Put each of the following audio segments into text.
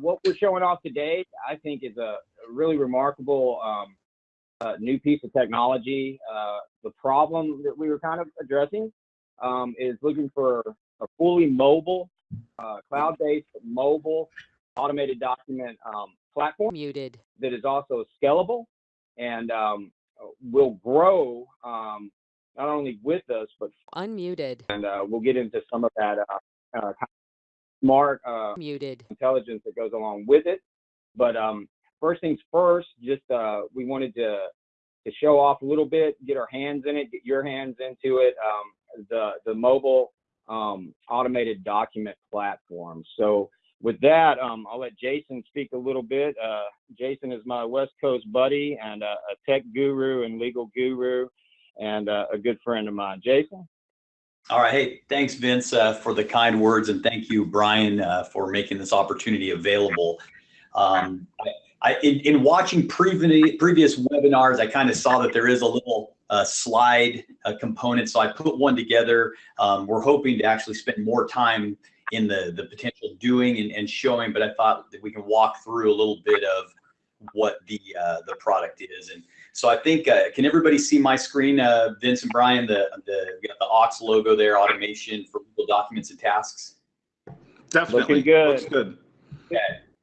what we're showing off today, I think, is a really remarkable um, uh, new piece of technology. Uh, the problem that we were kind of addressing um, is looking for a fully mobile, uh, cloud-based mobile automated document um, platform Muted. that is also scalable and um, will grow um, not only with us but Unmuted. and uh, we'll get into some of that smart uh, Muted. intelligence that goes along with it. But um, first things first, just uh, we wanted to to show off a little bit, get our hands in it, get your hands into it. Um, the the mobile um, automated document platform. So with that, um, I'll let Jason speak a little bit. Uh, Jason is my West Coast buddy and uh, a tech guru and legal guru, and uh, a good friend of mine. Jason. All right. Hey, thanks, Vince, uh, for the kind words, and thank you, Brian, uh, for making this opportunity available. Um, I, in, in watching previous previous webinars, I kind of saw that there is a little uh, slide uh, component, so I put one together. Um, we're hoping to actually spend more time in the the potential doing and, and showing, but I thought that we can walk through a little bit of what the uh, the product is and so I think, uh, can everybody see my screen, uh, Vince and Brian, the, the, we got the Ox logo there, automation for legal documents and tasks? Definitely. Looking good. Looks good.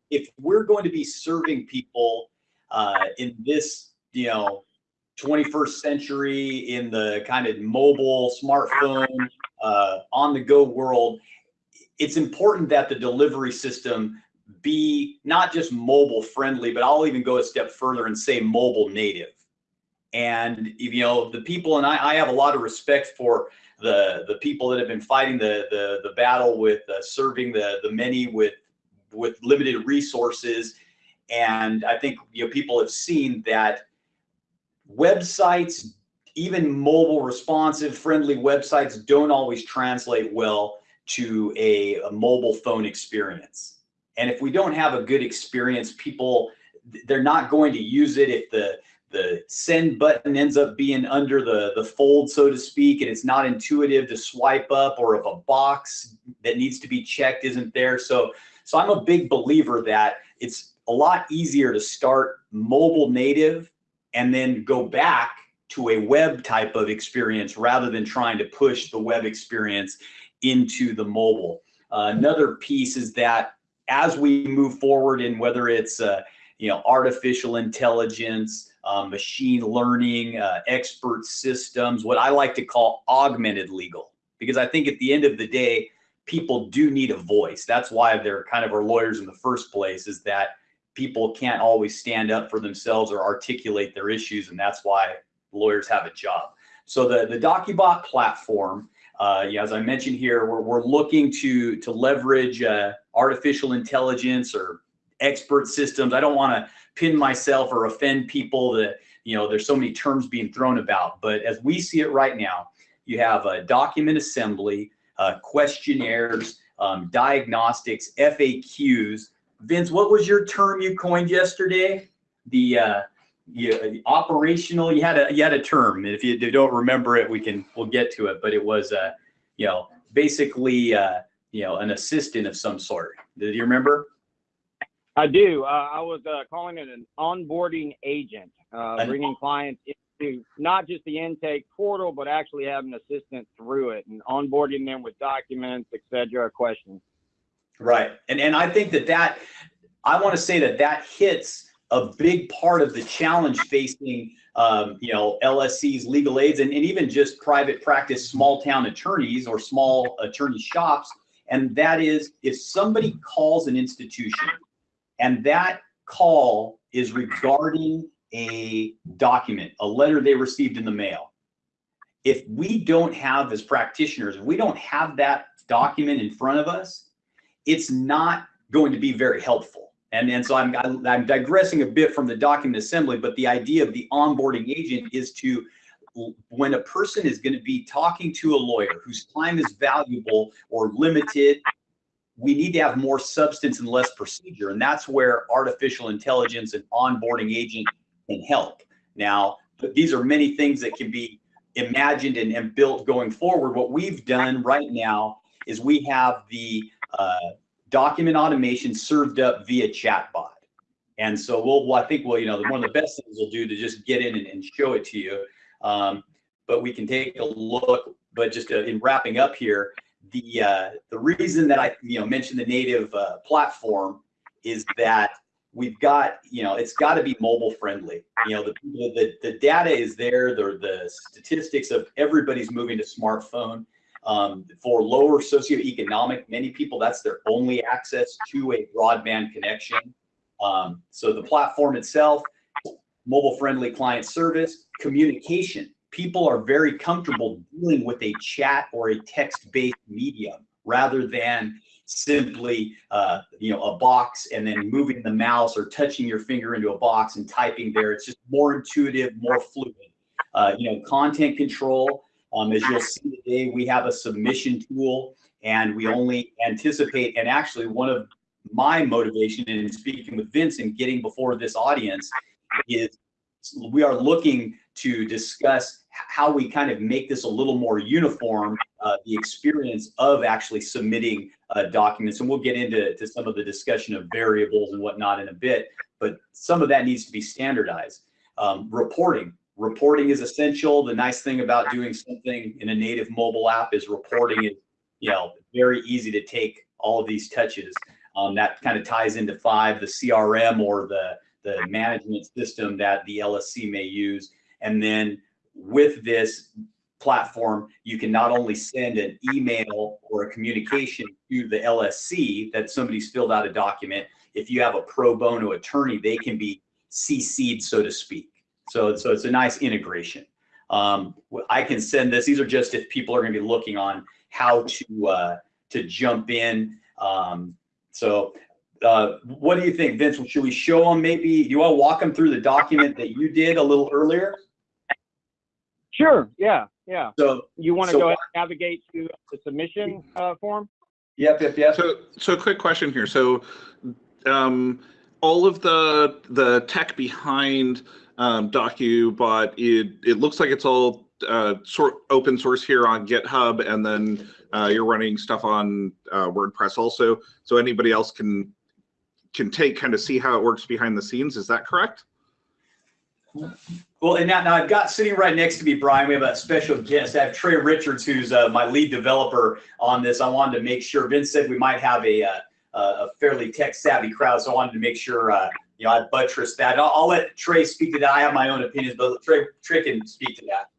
If we're going to be serving people uh, in this, you know, 21st century in the kind of mobile, smartphone, uh, on the go world, it's important that the delivery system be not just mobile friendly, but I'll even go a step further and say mobile native. And you know, the people, and I, I have a lot of respect for the the people that have been fighting the the, the battle with uh, serving the the many with with limited resources. And I think you know people have seen that websites, even mobile responsive friendly websites, don't always translate well to a, a mobile phone experience. And if we don't have a good experience, people they're not going to use it if the the send button ends up being under the the fold so to speak and it's not intuitive to swipe up or if a box that needs to be checked isn't there. So so i'm a big believer that it's a lot easier to start mobile native and then go back to a web type of experience rather than trying to push the web experience into the mobile. Uh, another piece is that as we move forward in whether it's uh, you know artificial intelligence um, machine learning uh, expert systems what i like to call augmented legal. Because i think at the end of the day people do need a voice. That's why they're kind of our lawyers in the first place is that people can't always stand up for themselves or articulate their issues and that's why lawyers have a job. So the the docubot platform uh, yeah, as I mentioned here, we're, we're looking to to leverage uh, artificial intelligence or expert systems. I don't want to pin myself or offend people that you know there's so many terms being thrown about, but as we see it right now, you have a document assembly, uh, questionnaires, um, diagnostics, FAQs. Vince, what was your term you coined yesterday? The uh, you, operational you had a you had a term. If you, don't remember it we can we'll get to it. But it was uh you know basically uh you know an assistant of some sort. Did you remember I do. Uh, I was uh, calling it an onboarding agent, uh, bringing clients into not just the intake portal, but actually having an assistant through it and onboarding them with documents, et cetera, questions. right and and i think that that i want to say that that hits a big part of the challenge facing um, you know lscs legal aids and, and even just private practice small town attorneys or small attorney shops and that is if somebody calls an institution and that call is regarding a document, a letter they received in the mail. If we don't have, as practitioners, if we don't have that document in front of us, it's not going to be very helpful. And, and so I'm, I'm digressing a bit from the document assembly, but the idea of the onboarding agent is to, when a person is going to be talking to a lawyer whose time is valuable or limited we need to have more substance and less procedure. And that's where artificial intelligence and onboarding agent can help. Now, these are many things that can be imagined and, and built going forward. What we've done right now is we have the uh, document automation served up via chatbot. And so we'll, well, I think we'll, you know, one of the best things we'll do to just get in and, and show it to you. Um, but we can take a look. But just uh, in wrapping up here, the uh, the reason that I you know mentioned the native uh, platform is that we've got you know it's got to be mobile friendly. You know the, the the data is there. The the statistics of everybody's moving to smartphone. Um, for lower socioeconomic, many people that's their only access to a broadband connection. Um, so the platform itself, mobile friendly client service, communication people are very comfortable dealing with a chat or a text-based medium rather than simply uh, you know a box and then moving the mouse or touching your finger into a box and typing there. It's just more intuitive, more fluid. Uh, you know, content control. Um, as you'll see today, we have a submission tool, and we only anticipate. And actually, one of my motivation in speaking with Vince and getting before this audience is we are looking to discuss how we kind of make this a little more uniform, uh, the experience of actually submitting uh, documents. And we'll get into to some of the discussion of variables and whatnot in a bit, but some of that needs to be standardized. Um, reporting. Reporting is essential. The nice thing about doing something in a native mobile app is reporting is, you know, very easy to take all of these touches. Um, that kind of ties into five, the CRM or the the management system that the LSC may use. And then with this platform, you can not only send an email or a communication to the LSC that somebody's filled out a document. If you have a pro bono attorney, they can be CC'd, so to speak. So, so it's a nice integration. Um, I can send this. These are just if people are going to be looking on how to uh, to jump in. Um, so uh, what do you think, Vince? Should we show them maybe, you want to walk them through the document that you did a little earlier? Sure, yeah, yeah. So You want to so- go ahead and navigate to the submission uh, form? Yep, yep, yep. So, so a quick question here. So, um, all of the the tech behind um, DocuBot, it it looks like it's all uh, sort open source here on GitHub, and then uh, you're running stuff on uh, WordPress also. So anybody else can can take kind of see how it works behind the scenes. Is that correct? Well, and now, now I've got sitting right next to me, Brian, we have a special guest. I have Trey Richards, who's uh, my lead developer on this. I wanted to make sure, Vince said we might have a, uh, a fairly tech savvy crowd. So I wanted to make sure, uh, you know, I buttress that. I'll, I'll, let Trey speak to that. I have my own opinions, but Trey, Trey can speak to that.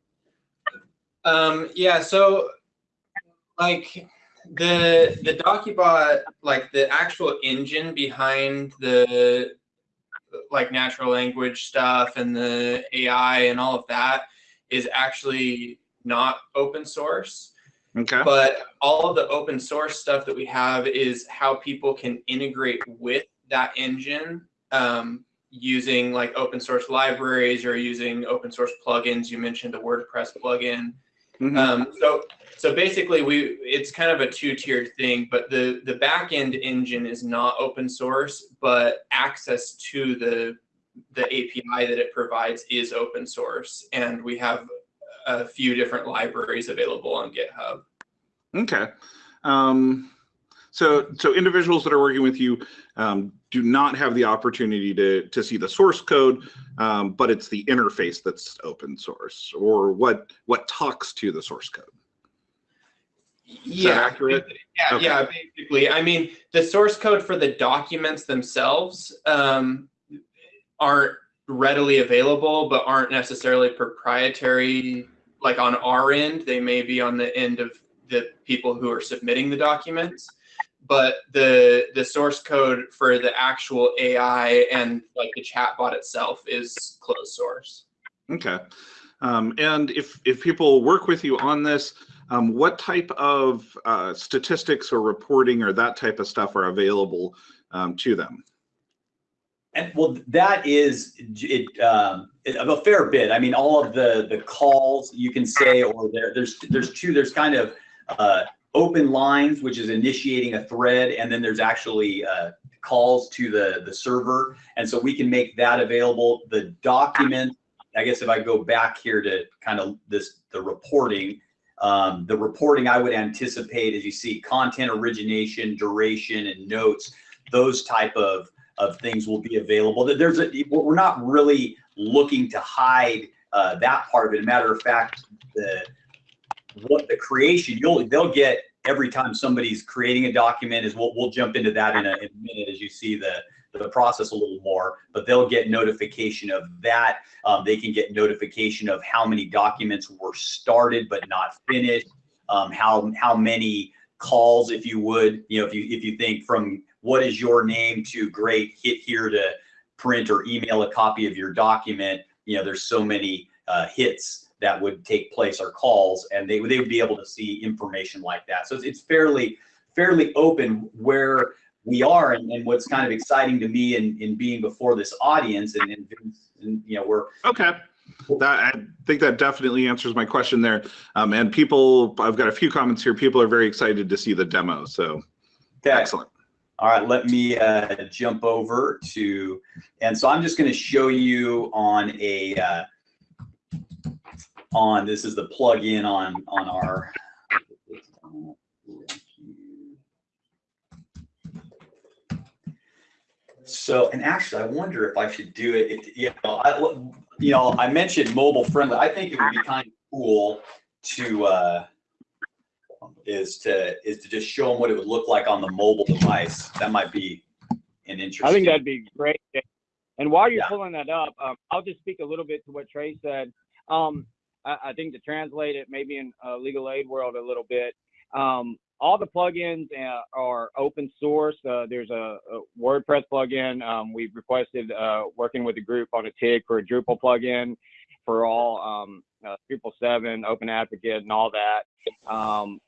Um, yeah, so like the the DocuBot, like the actual engine behind the like natural language stuff and the AI and all of that is actually not open source. Okay. But all of the open source stuff that we have is how people can integrate with that engine um, using like open source libraries or using open source plugins. You mentioned the WordPress plugin. Mhm. Um, so so basically we it's kind of a two-tiered thing, but the the backend engine is not open source, but access to the the API that it provides is open source, and we have a few different libraries available on GitHub. Okay. Um, so, so individuals that are working with you um, do not have the opportunity to to see the source code, um, but it's the interface that's open source, or what what talks to the source code. That accurate? Yeah, Okay. yeah, basically. I mean, the source code for the documents themselves um, aren't readily available, but aren't necessarily proprietary. Like on our end, they may be on the end of the people who are submitting the documents. But the the source code for the actual AI and like the chatbot itself is closed source. Okay. Um, and if if people work with you on this, um, what type of uh, statistics or reporting or that type of stuff are available um, to them? And well, that is it, um, it, a fair bit. I mean, all of the the calls you can say, or there, there's there's two. There's kind of uh, open lines, which is initiating a thread, and then there's actually uh, calls to the the server, and so we can make that available. The document, I guess, if I go back here to kind of this the reporting, Um, the reporting I would anticipate, as you see, content origination, duration, and notes, those type of of things will be available. There's a we're not really looking to hide uh, that part of it. matter of fact, the what the creation you'll they'll get every time somebody's creating a document is we'll, we'll jump into that in a, in a minute as you see the the process a little more, but they'll get notification of that. Um, they can get notification of how many documents were started but not finished. Um, how how many calls, if you would, you know, if you if you think from what is your name to great, hit here to print or email a copy of your document. You know, there's so many uh, hits that would take place or calls, and they they would be able to see information like that. So it's, it's fairly fairly open where we are and, and what's kind of exciting to me in, in being before this audience and, and, and you know we're Okay. That, I think that definitely answers my question there. Um, and people, I've got a few comments here. People are very excited to see the demo. So okay. excellent. All right, let me uh, jump over to, and so I'm just going to show you on a, uh, on, this is the plug-in on, on our, So, and actually, I wonder if I should do it. it you know, I, you know, I mentioned mobile friendly. I think it would be kind of cool to uh, is to is to just show them what it would look like on the mobile device. That might be an interesting. I think that'd be great. And while you're Yeah. pulling that up, um, I'll just speak a little bit to what Trey said. Um, I, think to translate it, maybe in uh, legal aid world a little bit, um, all the plugins uh, are open source. Uh, there's a, a WordPress plugin. Um, we've requested uh, working with a group on a TIG for a Drupal plugin for all um, Drupal 7, Open Advocate, and all that. Um,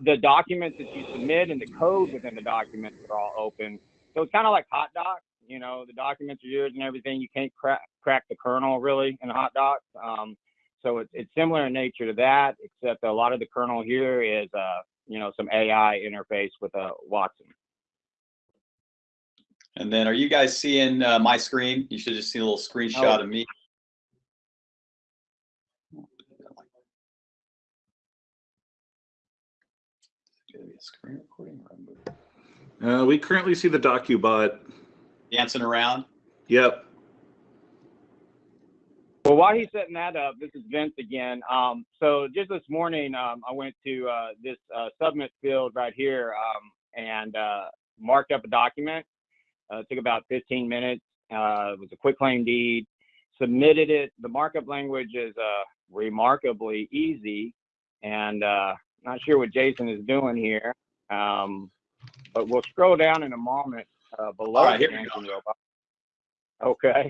the documents that you submit and the code within the documents are all open. So it's kind of like Hot Docs. You know, the documents are yours and everything. You can't crack crack the kernel really in Hot Docs. Um, so it's it's similar in nature to that, except a lot of the kernel here is uh, you know some AI interface with a uh, Watson. And then, are you guys seeing uh, my screen? You should just see a little screenshot Oh. of me. Gonna be a screen recording or Uh, we currently see the DocuBot. Dancing around. Yep. Well, while he's setting that up, this is Vince again. Um, so just this morning, um, I went to uh, this uh, submit field right here um, and uh, marked up a document. Uh, it took about 15 minutes. Uh, it was a quitclaim deed. Submitted it. The markup language is uh, remarkably easy, and uh, not sure what Jason is doing here. Um, but we'll scroll down in a moment uh, below All right, here we go. Robot. Okay.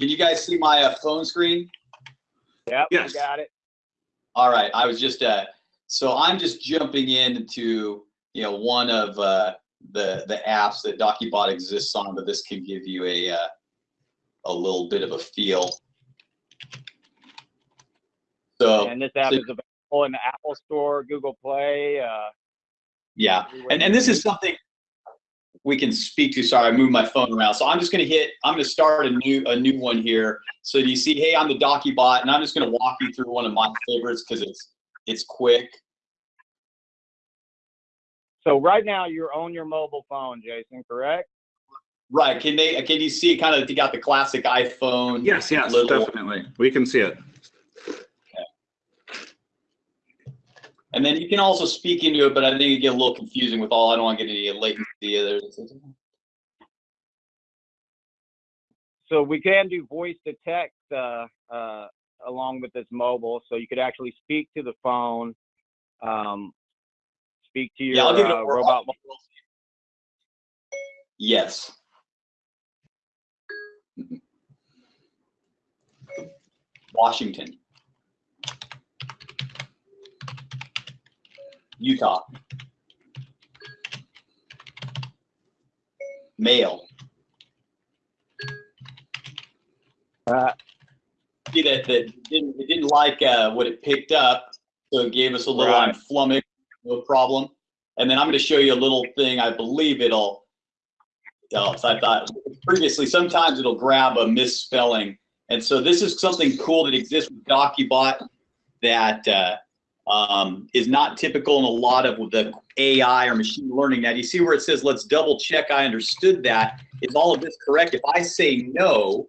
Can you guys see my uh, phone screen? Yep. Yes. We got it. All right, I was just uh, so I'm just jumping into you know one of uh, the the apps that DocuBot exists on, but this can give you a uh, a little bit of a feel. So and this app so- is available in the Apple Store, Google Play. Uh, yeah, and and this is something we can speak to. Sorry, I moved my phone around. So I'm just going to hit. I'm going to start a new a new one here. So you see, hey, I'm the DocuBot, and I'm just going to walk you through one of my favorites because it's it's quick. So right now you're on your mobile phone, Jason, correct? Right? Can they? Can you see kind of? You got the classic iPhone. Yes, yes, little- definitely. We can see it. And then you can also speak into it, but I think it get a little confusing with all. I don't want to get any latency either. So we can do voice to text uh, uh, along with this mobile, so you could actually speak to the phone, um, speak to your Yeah, I'll give it uh, robot. Yes. Washington. Utah. Male. Uh, See that that didn't it didn't like uh, what it picked up, so it gave us a little I'm Right. flummoxed, no problem. And then I'm going to show you a little thing. I believe it'll. I thought previously sometimes it'll grab a misspelling, and so this is something cool that exists with DocuBot that uh, um, is not typical in a lot of the AI or machine learning. Now, do you see where it says, let's double check I understood that? Is all of this correct? If I say no,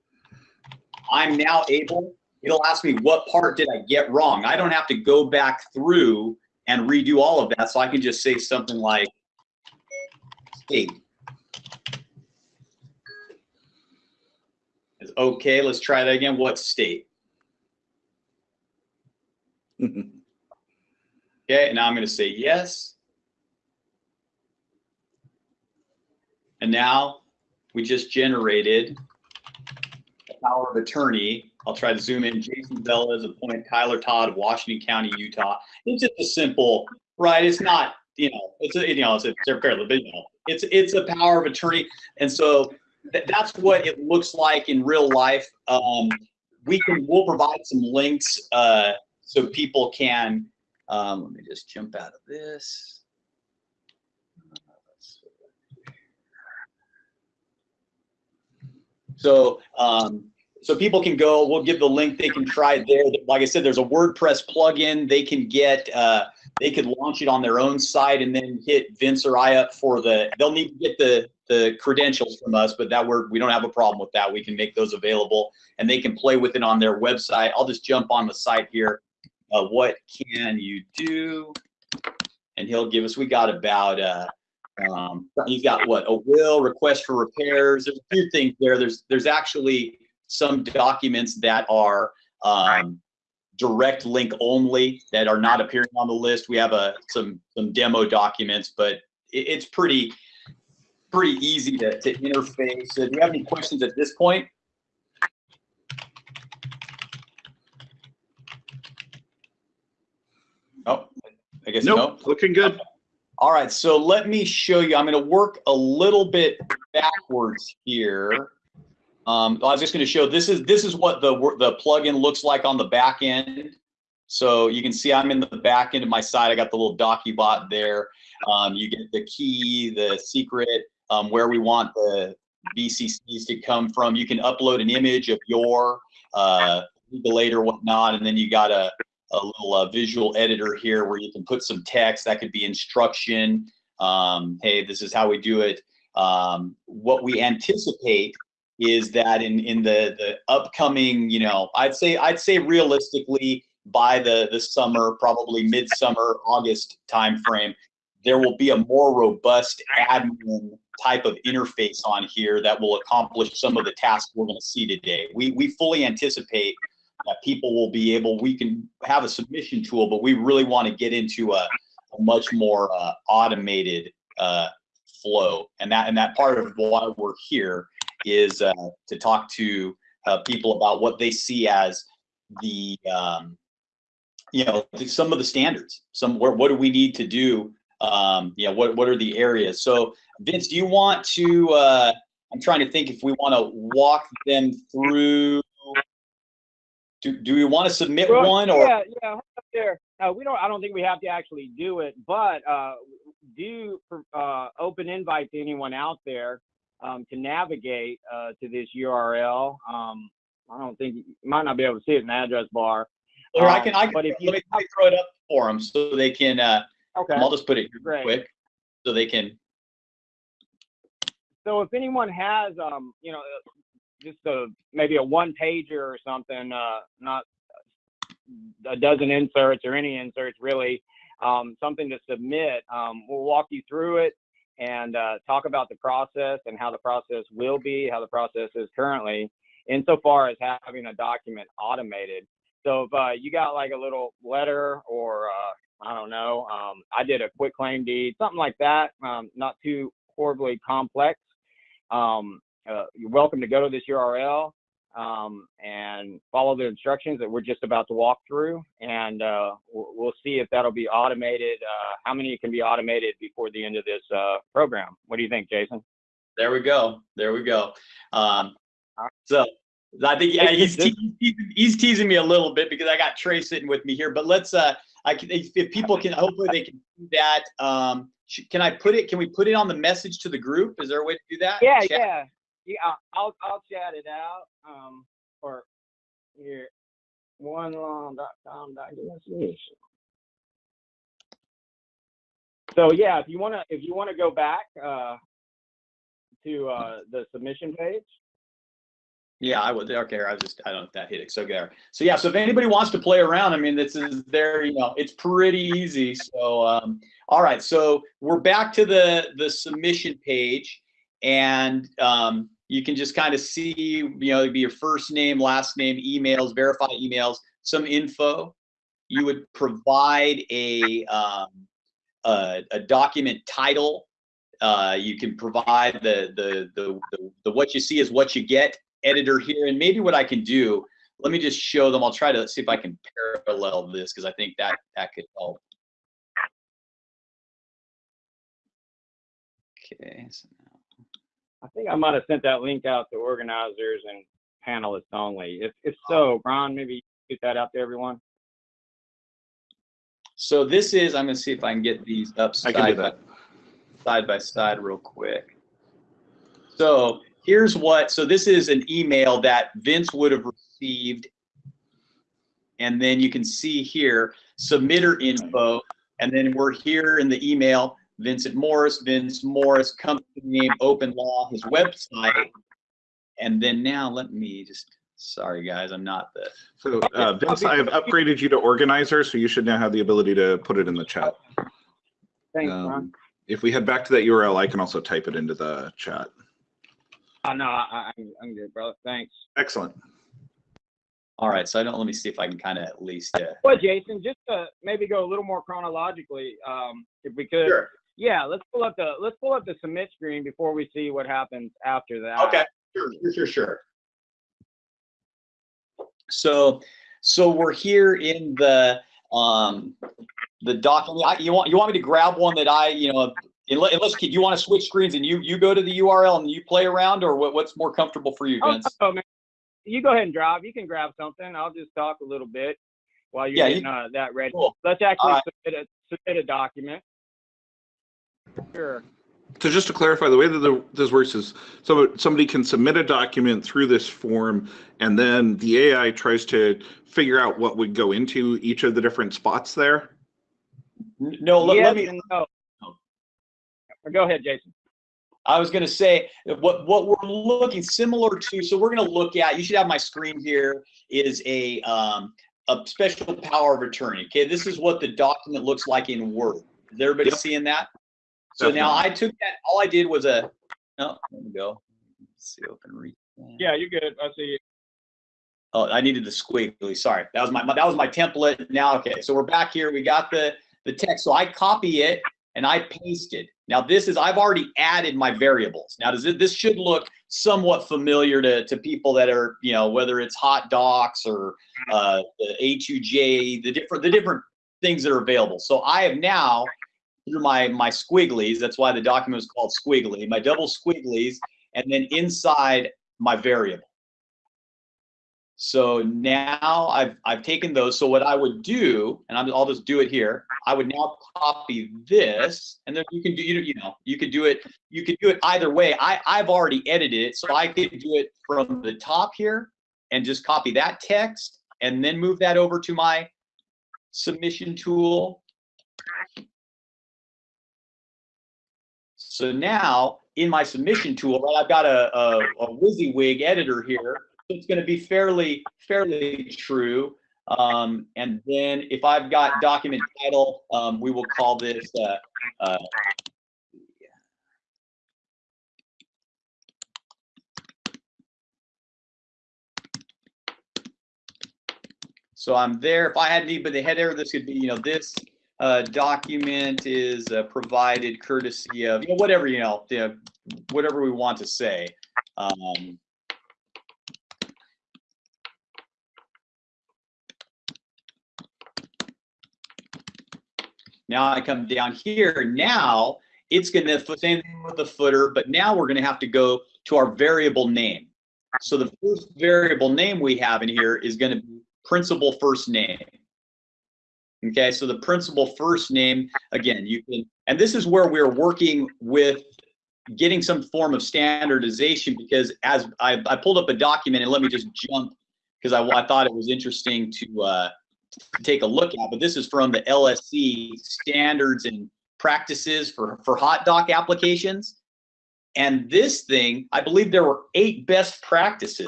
I'm now able, it'll ask me what part did I get wrong? I don't have to go back through and redo all of that. So I can just say something like state. It's okay, let's try that again. What state? Okay, and now I'm going to say yes. And now we just generated a power of attorney. I'll try to zoom in. Jason Bella is appointed Kyler Todd of Washington County, Utah. It's just a simple, right? It's not, you know, it's a, you know, it's a, it's a fairly, but, you know, it's it's a power of attorney, and so th- that's what it looks like in real life. Um, we can we'll provide some links uh, so people can um, let me just jump out of this. So, um, so people can go, we'll give the link, they can try it there. Like I said, there's a WordPress plugin. They can get, uh, they could launch it on their own site and then hit Vince or I up for the, they'll need to get the, the credentials from us, but that we're, we don't have a problem with that. We can make those available and they can play with it on their website. I'll just jump on the site here uh, what can you do? And he'll give us, we got about, uh, um, he's got what, a will, request for repairs. There's a few things there. There's, there's actually some documents that are um, direct link only that are not appearing on the list. We have a, some, some demo documents, but it, it's pretty, pretty easy to, to interface. So do you have any questions at this point? Oh, I guess no. Nope, looking good. All right, so let me show you. I'm going to work a little bit backwards here. Um, I was just going to show this is this is what the the plugin looks like on the back end. So you can see I'm in the back end of my site. I got the little DocuBot there. Um, you get the key, the secret, um, where we want the VCCs to come from. You can upload an image of your uh, legal aid or whatnot, and then you got a a little uh, visual editor here where you can put some text that could be instruction. Um, hey, this is how we do it. Um, what we anticipate is that in in the the upcoming, you know, I'd say I'd say realistically by the the summer, probably midsummer August timeframe, there will be a more robust admin type of interface on here that will accomplish some of the tasks we're going to see today. We we fully anticipate that people will be able, we can have a submission tool, but we really want to get into a, a much more uh, automated uh, flow. And that, and that part of why we're here is uh, to talk to uh, people about what they see as the, um, you know, some of the standards, some, where, what do we need to do? Um, you know, what, what are the areas? So Vince, do you want to, uh, I'm trying to think if we want to walk them through do, do we want to submit Well, one or? Yeah, yeah, there. Uh, we don't, I don't think we have to actually do it, but, uh, do, uh, open invite to anyone out there, um, to navigate, uh, to this URL. Um, I don't think, you might not be able to see it in the address bar. Or I can, I can, But if you let me let me throw it up for them so they can, uh, Okay. I'll just put it here Great. quick. So they can, So if anyone has, um, you know, just a, maybe a one pager or something, uh, not a dozen inserts or any inserts really, um, something to submit, um, we'll walk you through it and, uh, talk about the process and how the process will be, how the process is currently insofar as having a document automated. So if, uh, you got like a little letter or, uh, I don't know, um, I did a quitclaim deed, something like that, um, not too horribly complex um, uh, you're welcome to go to this URL um, and follow the instructions that we're just about to walk through, and uh, we'll, see if that'll be automated. Uh, how many can be automated before the end of this uh, program? What do you think, Jason? there we go. There we go. Um, so I think, yeah, he's, This- he's, teasing me a little bit because I got Trey sitting with me here, but let's, uh, I can, if, if people can, hopefully they can do that. Um, can I put it, can we put it on the message to the group? Is there a way to do that? Yeah, Chat? yeah, yeah. I'll- I'll chat it out. Um, or here, one long dot com documentation. So yeah, if you wanna if you wanna go back uh, to uh, the submission page. Yeah, I would. Okay, I just, I don't if that hit it. So there. So yeah, so if anybody wants to play around, I mean, this is there, you know, it's pretty easy. So, um, all right. So we're back to the, the submission page and, um, you can just kind of see, you know, it'd be your first name, last name, emails, verify emails, some info. You would provide a, um, a, a document title. Uh, you can provide the, the, the, the, the what you see is what you get editor here. And maybe what I can do, let me just show them. I'll try to see if I can parallel this because I think that that could help. Okay. So I think I might have sent that link out to organizers and panelists only. If if so, Ron, maybe get that out to everyone. so this is, I'm gonna see if I can get these up I can do side by, that. side by side real quick. So here's what, so this is an email that Vince would have received. And then you can see here, submitter info, and then we're here in the email, Vincent Morris, Vince Morris, company name, open law, his website. And then now let me just, sorry guys, I'm not the, So uh, Vince, I have upgraded you to organizer, so you should now have the ability to put it in the chat. Thanks, Ron. Um, If we head back to that URL, I can also type it into the chat. Oh, no, I, I- I'm, I'm good, brother. Thanks. Excellent. all right, so I don't, let me see if I can kind of at least, uh, Well, Jason, just to maybe go a little more chronologically, um, if we could. Yeah, let's pull up the let's pull up the submit screen before we see what happens after that. Okay, sure, sure, sure. So, so we're here in the, um, the document, I- you want, you want me to grab one that I, you know, unless, unless, do you want to switch screens and you, you go to the URL and you play around or what, what's more comfortable for you, Oh, Vince? oh, man. You go ahead and drive. You can grab something. I'll just talk a little bit while you're Yeah, you- getting uh, that ready. Cool. Let's actually submit, a, submit a document. Sure. So just to clarify, the way that the, this works is, so somebody can submit a document through this form, and then the AI tries to figure out what would go into each of the different spots there. No, let, yes let me, and no. Go ahead, Jason. I was going to say what what we're looking similar to. So we're going to look at. You should have my screen here. Is a um, a special power of attorney. Okay, this is what the document looks like in Word. Is everybody Yep. seeing that? So now I took that. All I did was a. Oh, there we go. Let's see, open read. Yeah, you're good. I see you. Oh, I needed the squiggly. Sorry, that was my that was my template. Now, okay, so we're back here. We got the the text. So I copy it and I paste it. Now this is I've already added my variables. Now does it this should look somewhat familiar to to people that are you know whether it's hot docs or uh, the A2J the different the different things that are available. So I have now through my my squigglies. That's why the document is called squiggly. My double squigglies, and then inside my variable. So now I've, I've taken those. So what I would do, and I'm, I'll just do it here. I would now copy this and then you can do, you you know, you could do it, you could do it either way. I, I've already edited it. So I could do it from the top here and just copy that text and then move that over to my submission tool. So now in my submission tool, I've got a, a, a WYSIWYG editor here. So it's going to be fairly, fairly true. Um, and then if I've got document title, um, we will call this, uh, uh, so I'm there. If I had any, but the header, this could be, you know, this uh, document is uh, provided courtesy of, you know, whatever, you know, the, whatever we want to say. Um, Now I come down here. Now it's going to same thing with the footer, but now we're going to have to go to our variable name. So the first variable name we have in here is going to be principal first name. Okay, so the principal first name, again, you can, and this is where we're working with getting some form of standardization because as I, I pulled up a document and let me just jump because I, I thought it was interesting to uh, to take a look at, but this is from the LSC Standards and practices for, for hot doc applications. And this thing, I believe there were eight best practices.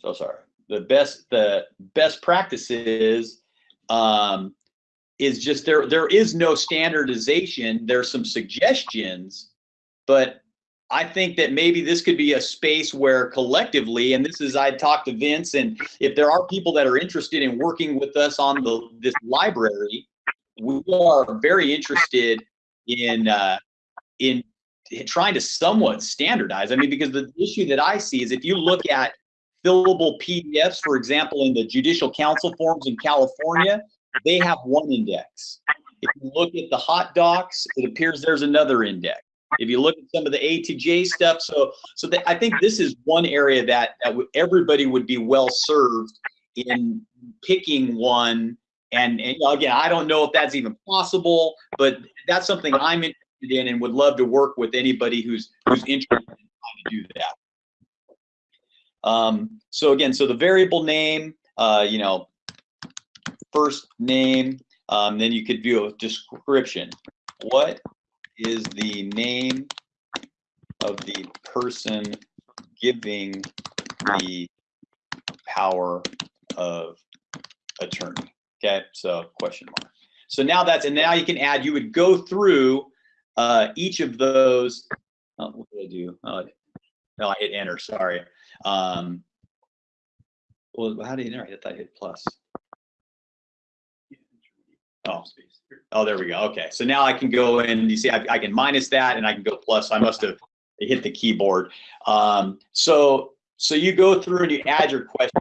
So sorry. The best, the best practices um, is just there. There is no standardization. There's some suggestions, but I think that maybe this could be a space where collectively, and this is I talked to Vince, and if there are people that are interested in working with us on the this library, we are very interested in uh, in trying to somewhat standardize. I mean, because the issue that I see is if you look at fillable PDFs, for example, in the judicial council forms in California, they have one index. If you look at the hot docs, it appears there's another index. If you look at some of the A to J stuff, so so that I think this is one area that, that everybody would be well served in picking one. And, and again, I don't know if that's even possible, but that's something I'm interested in and would love to work with anybody who's who's interested in trying to do that. Um, so again, so the variable name, uh, you know, first name, um, then you could view a description. What is the name of the person giving the power of attorney? Okay, so question mark. So now that's, and now you can add, you would go through uh, each of those. Oh, what did I do? Oh, no, I hit enter, sorry. Um, well, how do you enter? I thought I hit plus. Oh, oh, there we go. Okay, so now I can go in. You see, I, I can minus that, and I can go plus. I must have hit the keyboard. Um, so, so you go through and you add your question.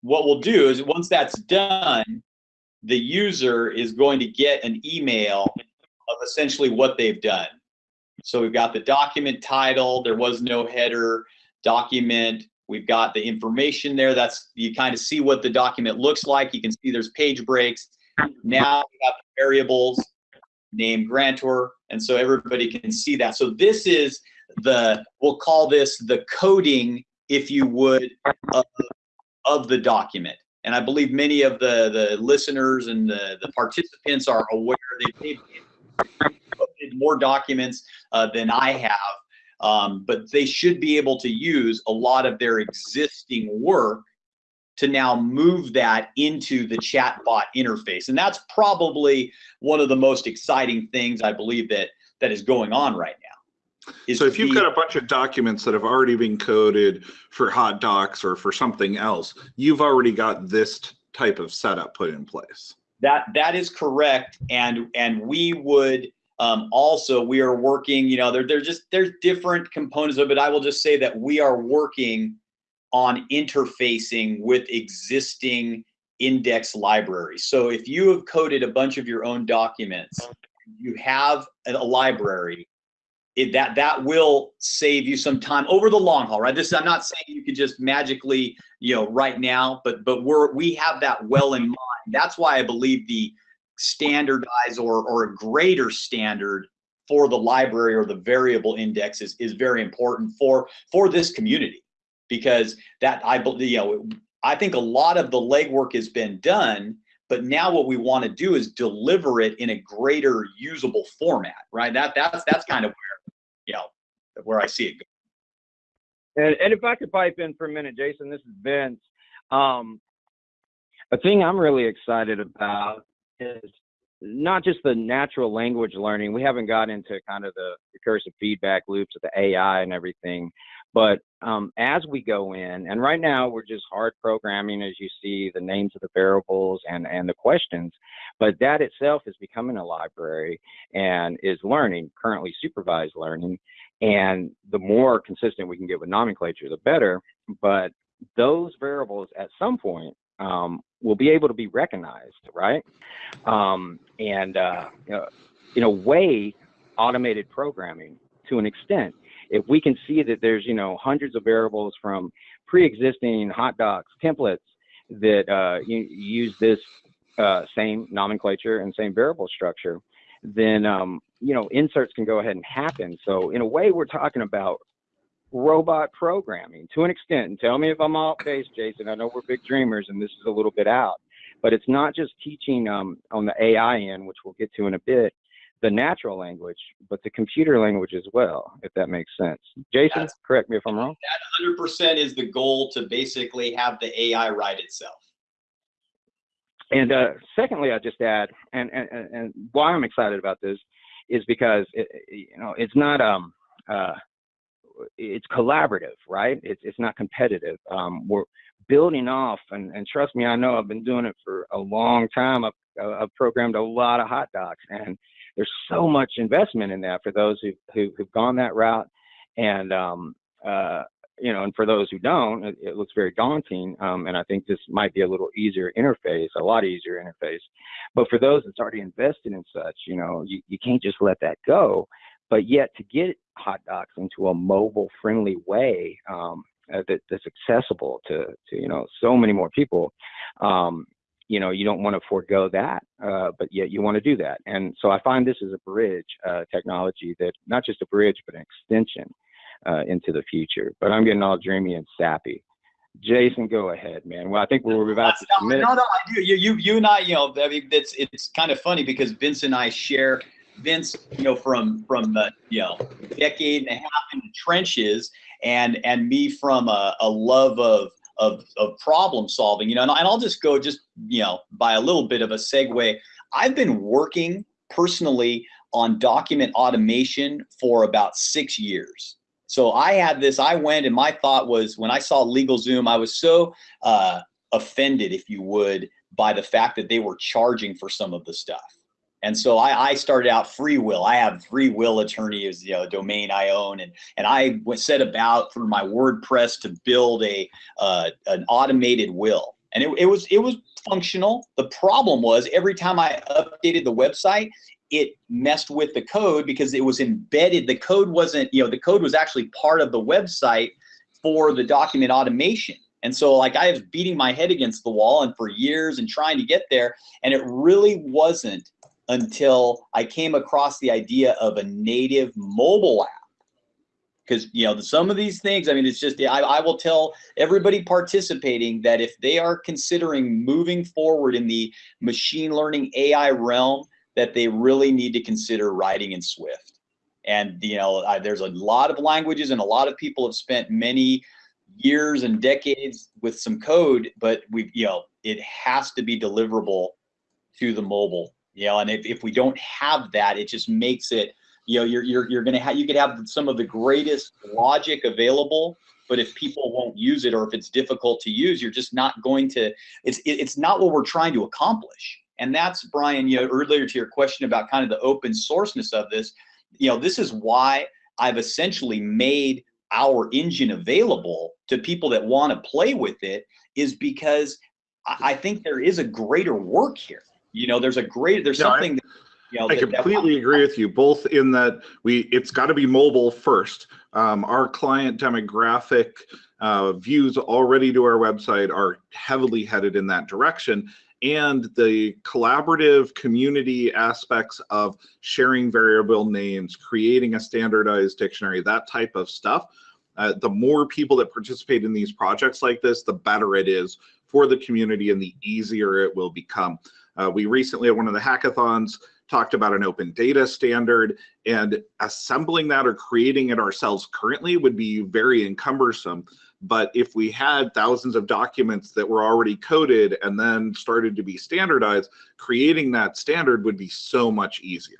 What we'll do is once that's done, the user is going to get an email of essentially what they've done. So we've got the document title. There was no header document. We've got the information there. That's you kind of see what the document looks like. You can see there's page breaks. Now we have variables, name grantor, and so everybody can see that. So this is the, we'll call this the coding, if you would, of, of the document. And I believe many of the, the listeners and the, the participants are aware they've coded more documents uh, than I have. Um, but they should be able to use a lot of their existing work to now move that into the chatbot interface. And that's probably one of the most exciting things I believe that that is going on right now. So if you've got a bunch of documents that have already been coded for hot docs or for something else, you've already got this type of setup put in place. That that is correct. And and we would um, also we are working, you know, there, there's just there's different components of it. I will just say that we are working on interfacing with existing index libraries. So if you have coded a bunch of your own documents, you have a library, it, that that will save you some time over the long haul, right? This I'm not saying you could just magically, you know, right now, but but we're we have that well in mind. That's why I believe the standardized or or a greater standard for the library or the variable index is, is very important for for this community because that I believe, you know, I think a lot of the legwork has been done, but now what we want to do is deliver it in a greater usable format, right? That that's that's kind of where, you know, where I see it going. And, and if I could pipe in for a minute, Jason, this is Vince. Um, a thing I'm really excited about is not just the natural language learning. We haven't got into kind of the recursive feedback loops of the AI and everything, but um, as we go in, and right now we're just hard programming, as you see the names of the variables and, and the questions, but that itself is becoming a library and is learning, currently supervised learning. And the more consistent we can get with nomenclature, the better. But those variables at some point um, will be able to be recognized, right? Um, and uh, you know, in a way, automated programming to an extent if we can see that there's you know hundreds of variables from pre-existing hot docs templates that uh, use this uh, same nomenclature and same variable structure, then um, you know inserts can go ahead and happen. So in a way, we're talking about robot programming to an extent. And tell me if I'm off base, Jason. I know we're big dreamers and this is a little bit out, but it's not just teaching um, on the AI end, which we'll get to in a bit, the natural language, but the computer language as well, if that makes sense. Jason, That's- correct me if I'm wrong. That 100% is the goal to basically have the AI write itself. And uh, secondly, I just add, and, and and why I'm excited about this is because it- you know it's not um uh it's collaborative, right? It's it's not competitive. Um, we're building off, and and trust me, I know I've been doing it for a long time. I've I've programmed a lot of HotDocs, and there's so much investment in that for those who, who who've gone that route, and um uh you know, and for those who don't, it, it looks very daunting. Um, and I think this might be a little easier interface, a lot easier interface. But for those that's already invested in such, you know, you, you can't just let that go. But yet to get HotDocs into a mobile friendly way um, uh, that, that's accessible to, to, you know, so many more people, um, you know, you don't want to forego that, uh, but yet you want to do that. And so I find this is a bridge uh, technology that not just a bridge, but an extension uh, into the future. But I'm getting all dreamy and sappy. Jason, go ahead, man. Well, I think we're about to no, submit. no, no, I do. You, you, you and I, you know, I mean, it's it's kind of funny because Vince and I share. Vince, you know, from from the you know decade and a half in the trenches, and and me from a, a love of of of problem solving. You know, and, and I'll just go just you know by a little bit of a segue. I've been working personally on document automation for about six years. So I had this, I went and my thought was when I saw LegalZoom, I was so uh, offended, if you would, by the fact that they were charging for some of the stuff. And so I, I started out free will. I have free will attorney as you know, domain I own, and and I set about through my WordPress to build a uh, an automated will, and it, it was it was functional. The problem was every time I updated the website, it messed with the code because it was embedded. The code wasn't, you know, the code was actually part of the website for the document automation. And so like I was beating my head against the wall and for years and trying to get there. And it really wasn't until I came across the idea of a native mobile app. Because you know some of these things, I mean, it's just I, I will tell everybody participating that if they are considering moving forward in the machine learning AI realm, that they really need to consider writing in Swift. And you know, I, there's a lot of languages, and a lot of people have spent many years and decades with some code, but we've you know, it has to be deliverable to the mobile. You know, and if, if we don't have that, it just makes it, you know, you're you're you're gonna have you could have some of the greatest logic available, but if people won't use it or if it's difficult to use, you're just not going to. It's it, it's not what we're trying to accomplish. And that's Brian, you know, earlier to your question about kind of the open sourceness of this, you know, this is why I've essentially made our engine available to people that want to play with it is because I think there is a greater work here. You know, there's a great, there's Yeah, I- something, that, you know, I that- that- completely agree with you, both in that we it's got to be mobile first. Um, our client demographic uh, views already to our website are heavily headed in that direction. And the collaborative community aspects of sharing variable names, creating a standardized dictionary, that type of stuff. Uh, the more people that participate in these projects like this, the better it is for the community and the easier it will become. Uh, we recently at one of the hackathons talked about an open data standard and assembling that or creating it ourselves currently would be very cumbersome. But if we had thousands of documents that were already coded and then started to be standardized, creating that standard would be so much easier.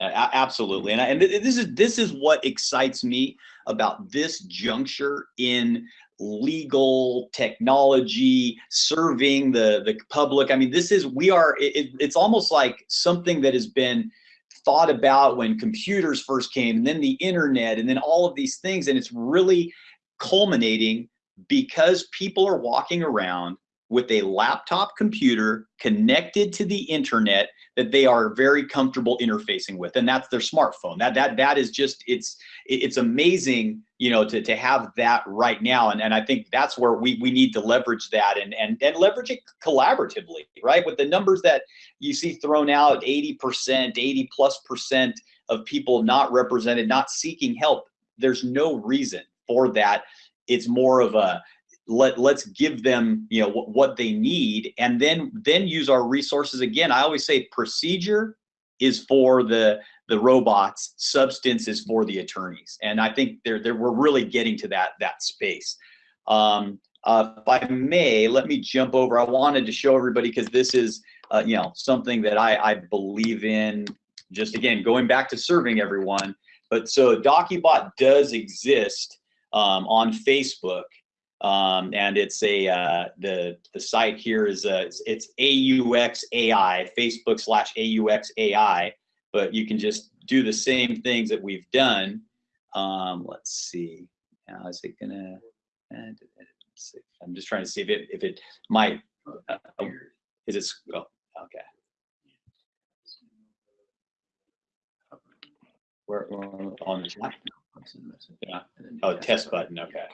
Absolutely, and I, and this is this is what excites me about this juncture in legal technology serving the the public. I mean, this is we are. It, it- it's almost like something that has been thought about when computers first came, and then the internet, and then all of these things, and it's really culminating because people are walking around with a laptop computer connected to the internet that they are very comfortable interfacing with and that's their smartphone that that that is just it's it's amazing you know to to have that right now and and i think that's where we we need to leverage that and and and leverage it collaboratively right with the numbers that you see thrown out 80% 80 plus percent of people not represented not seeking help there's no reason for that. It's more of a let let's give them you know what, what they need and then then use our resources again. I always say procedure is for the the robots substance is for the attorneys and i think they're, they're we're really getting to that that space. Um, uh, if i may let me jump over. I wanted to show everybody because this is uh, you know something that I, I believe in. Just again going back to serving everyone but so docubot does exist um, on facebook um, and it's a uh, the the site here is a, it's, it's AUX AI Facebook slash auxai but you can just do the same things that we've done. Um, let's see, how is it gonna? I'm just trying to see if it if it might. Uh, is it? Oh, okay. Where, where on the chat yeah. Oh, test button. Okay.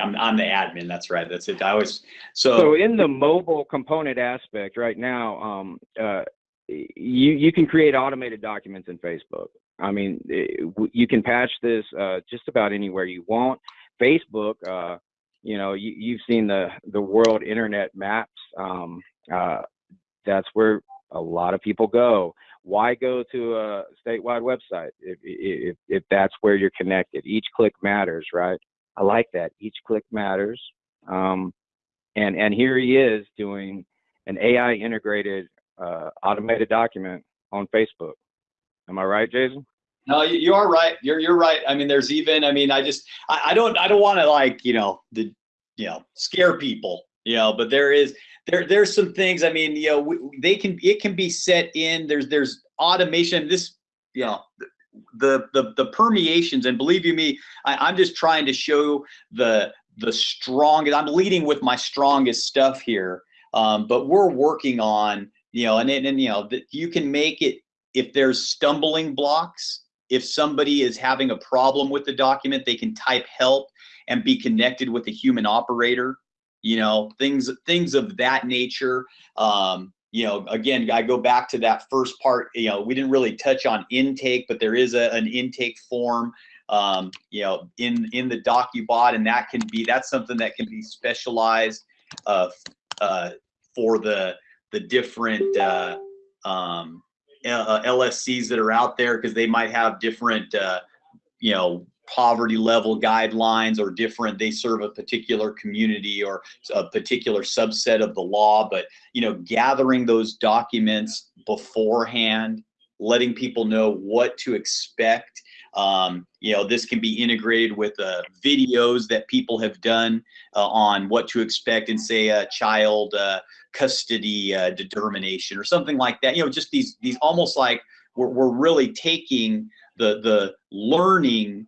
I'm, I'm the admin. That's right. That's it. I always so. So in the mobile component aspect right now, um, uh, you you can create automated documents in Facebook. I mean, it, you can patch this uh, just about anywhere you want. Facebook, uh, you know, you, you've seen the the world internet maps. Um, uh, that's where a lot of people go. Why go to a statewide website if, if, if that's where you're connected? Each click matters, right? I like that. Each click matters. Um, and and here he is doing an AI integrated uh, automated document on Facebook. Am I right, Jason? No, you, are right. You're you're right. I mean, there's even. I mean, I just I, I don't I don't want to like you know the you know scare people you know, but there is there there's some things. I mean, you know, we, they can it can be set in. There's there's automation. This you know the the the permeations and believe you me I, i'm just trying to show the the strongest i'm leading with my strongest stuff here um, but we're working on you know and, and, and you know that you can make it if there's stumbling blocks if somebody is having a problem with the document they can type help and be connected with a human operator you know things things of that nature um, you know, again, I go back to that first part, you know, we didn't really touch on intake, but there is a, an intake form, um, you know, in, in the DocuBot and that can be, that's something that can be specialized uh, uh, for the, the different uh, um, LSCs that are out there because they might have different, uh, you know, poverty level guidelines are different they serve a particular community or a particular subset of the law but you know gathering those documents beforehand letting people know what to expect um, you know this can be integrated with uh, videos that people have done uh, on what to expect in say a child uh, custody uh, determination or something like that. You know just these these almost like we're, we're really taking the the learning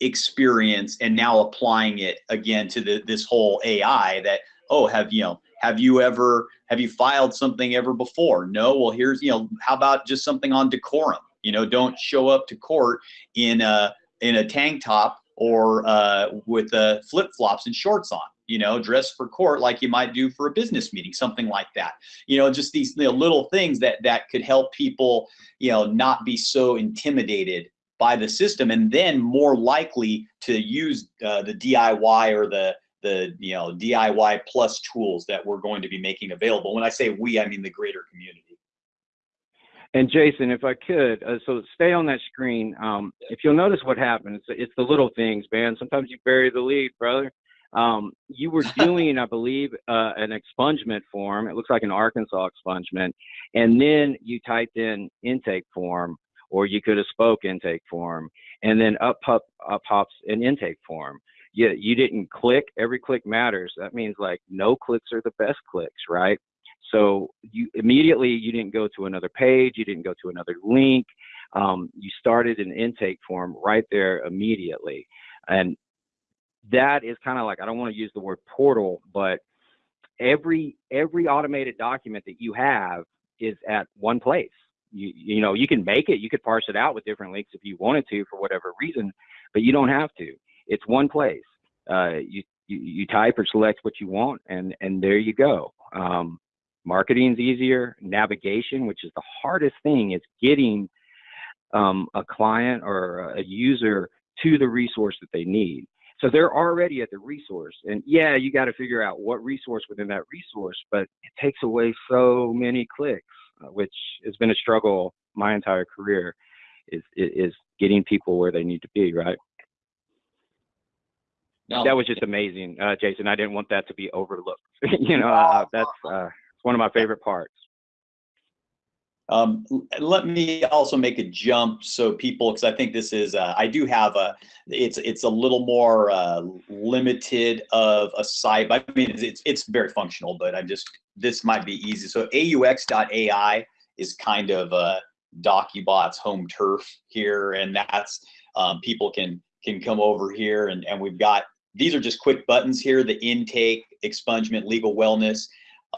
experience and now applying it again to the, this whole AI that, oh, have, you know, have you ever, have you filed something ever before? No, well, here's, you know, how about just something on decorum? You know, don't show up to court in a, in a tank top or uh, with uh, flip flops and shorts on you know, dress for court like you might do for a business meeting, something like that. You know, just these you know, little things that that could help people, you know, not be so intimidated by the system and then more likely to use uh, the DIY or the the you know DIY plus tools that we're going to be making available. When I say we, I mean the greater community. And Jason, if I could, uh, so stay on that screen. Um, if you'll notice what happened, it's, it's the little things, man. Sometimes you bury the lead, brother. Um, you were doing, I believe, uh, an expungement form. It looks like an Arkansas expungement, and then you typed in intake form or you could have spoke intake form and then up, up, up pops an intake form. You, you didn't click, every click matters. That means like no clicks are the best clicks, right? So you immediately, you didn't go to another page, you didn't go to another link. Um, you started an intake form right there immediately. And that is kind of like, I don't want to use the word portal, but every, every automated document that you have is at one place you you know you can make it you could parse it out with different links if you wanted to for whatever reason but you don't have to it's one place uh, you, you, you type or select what you want and and there you go um, marketing's easier navigation which is the hardest thing is getting um, a client or a user to the resource that they need. So they're already at the resource. And yeah, you got to figure out what resource within that resource, but it takes away so many clicks, which has been a struggle my entire career is, is getting people where they need to be, right? No, That was just amazing, uh, Jason. I didn't want that to be overlooked. you know, uh, that's uh, it's one of my favorite parts. Um, let me also make a jump so people, because I think this is, uh, I do have a, it's, it's a little more, uh, limited of a site, I mean, it's- it's, very functional, but I'm just, this might be easy. So aux.ai is kind of, uh, DocuBot's home turf here, and that's, um, people can, can come over here and, and we've got, these are just quick buttons here, the intake, expungement, legal wellness,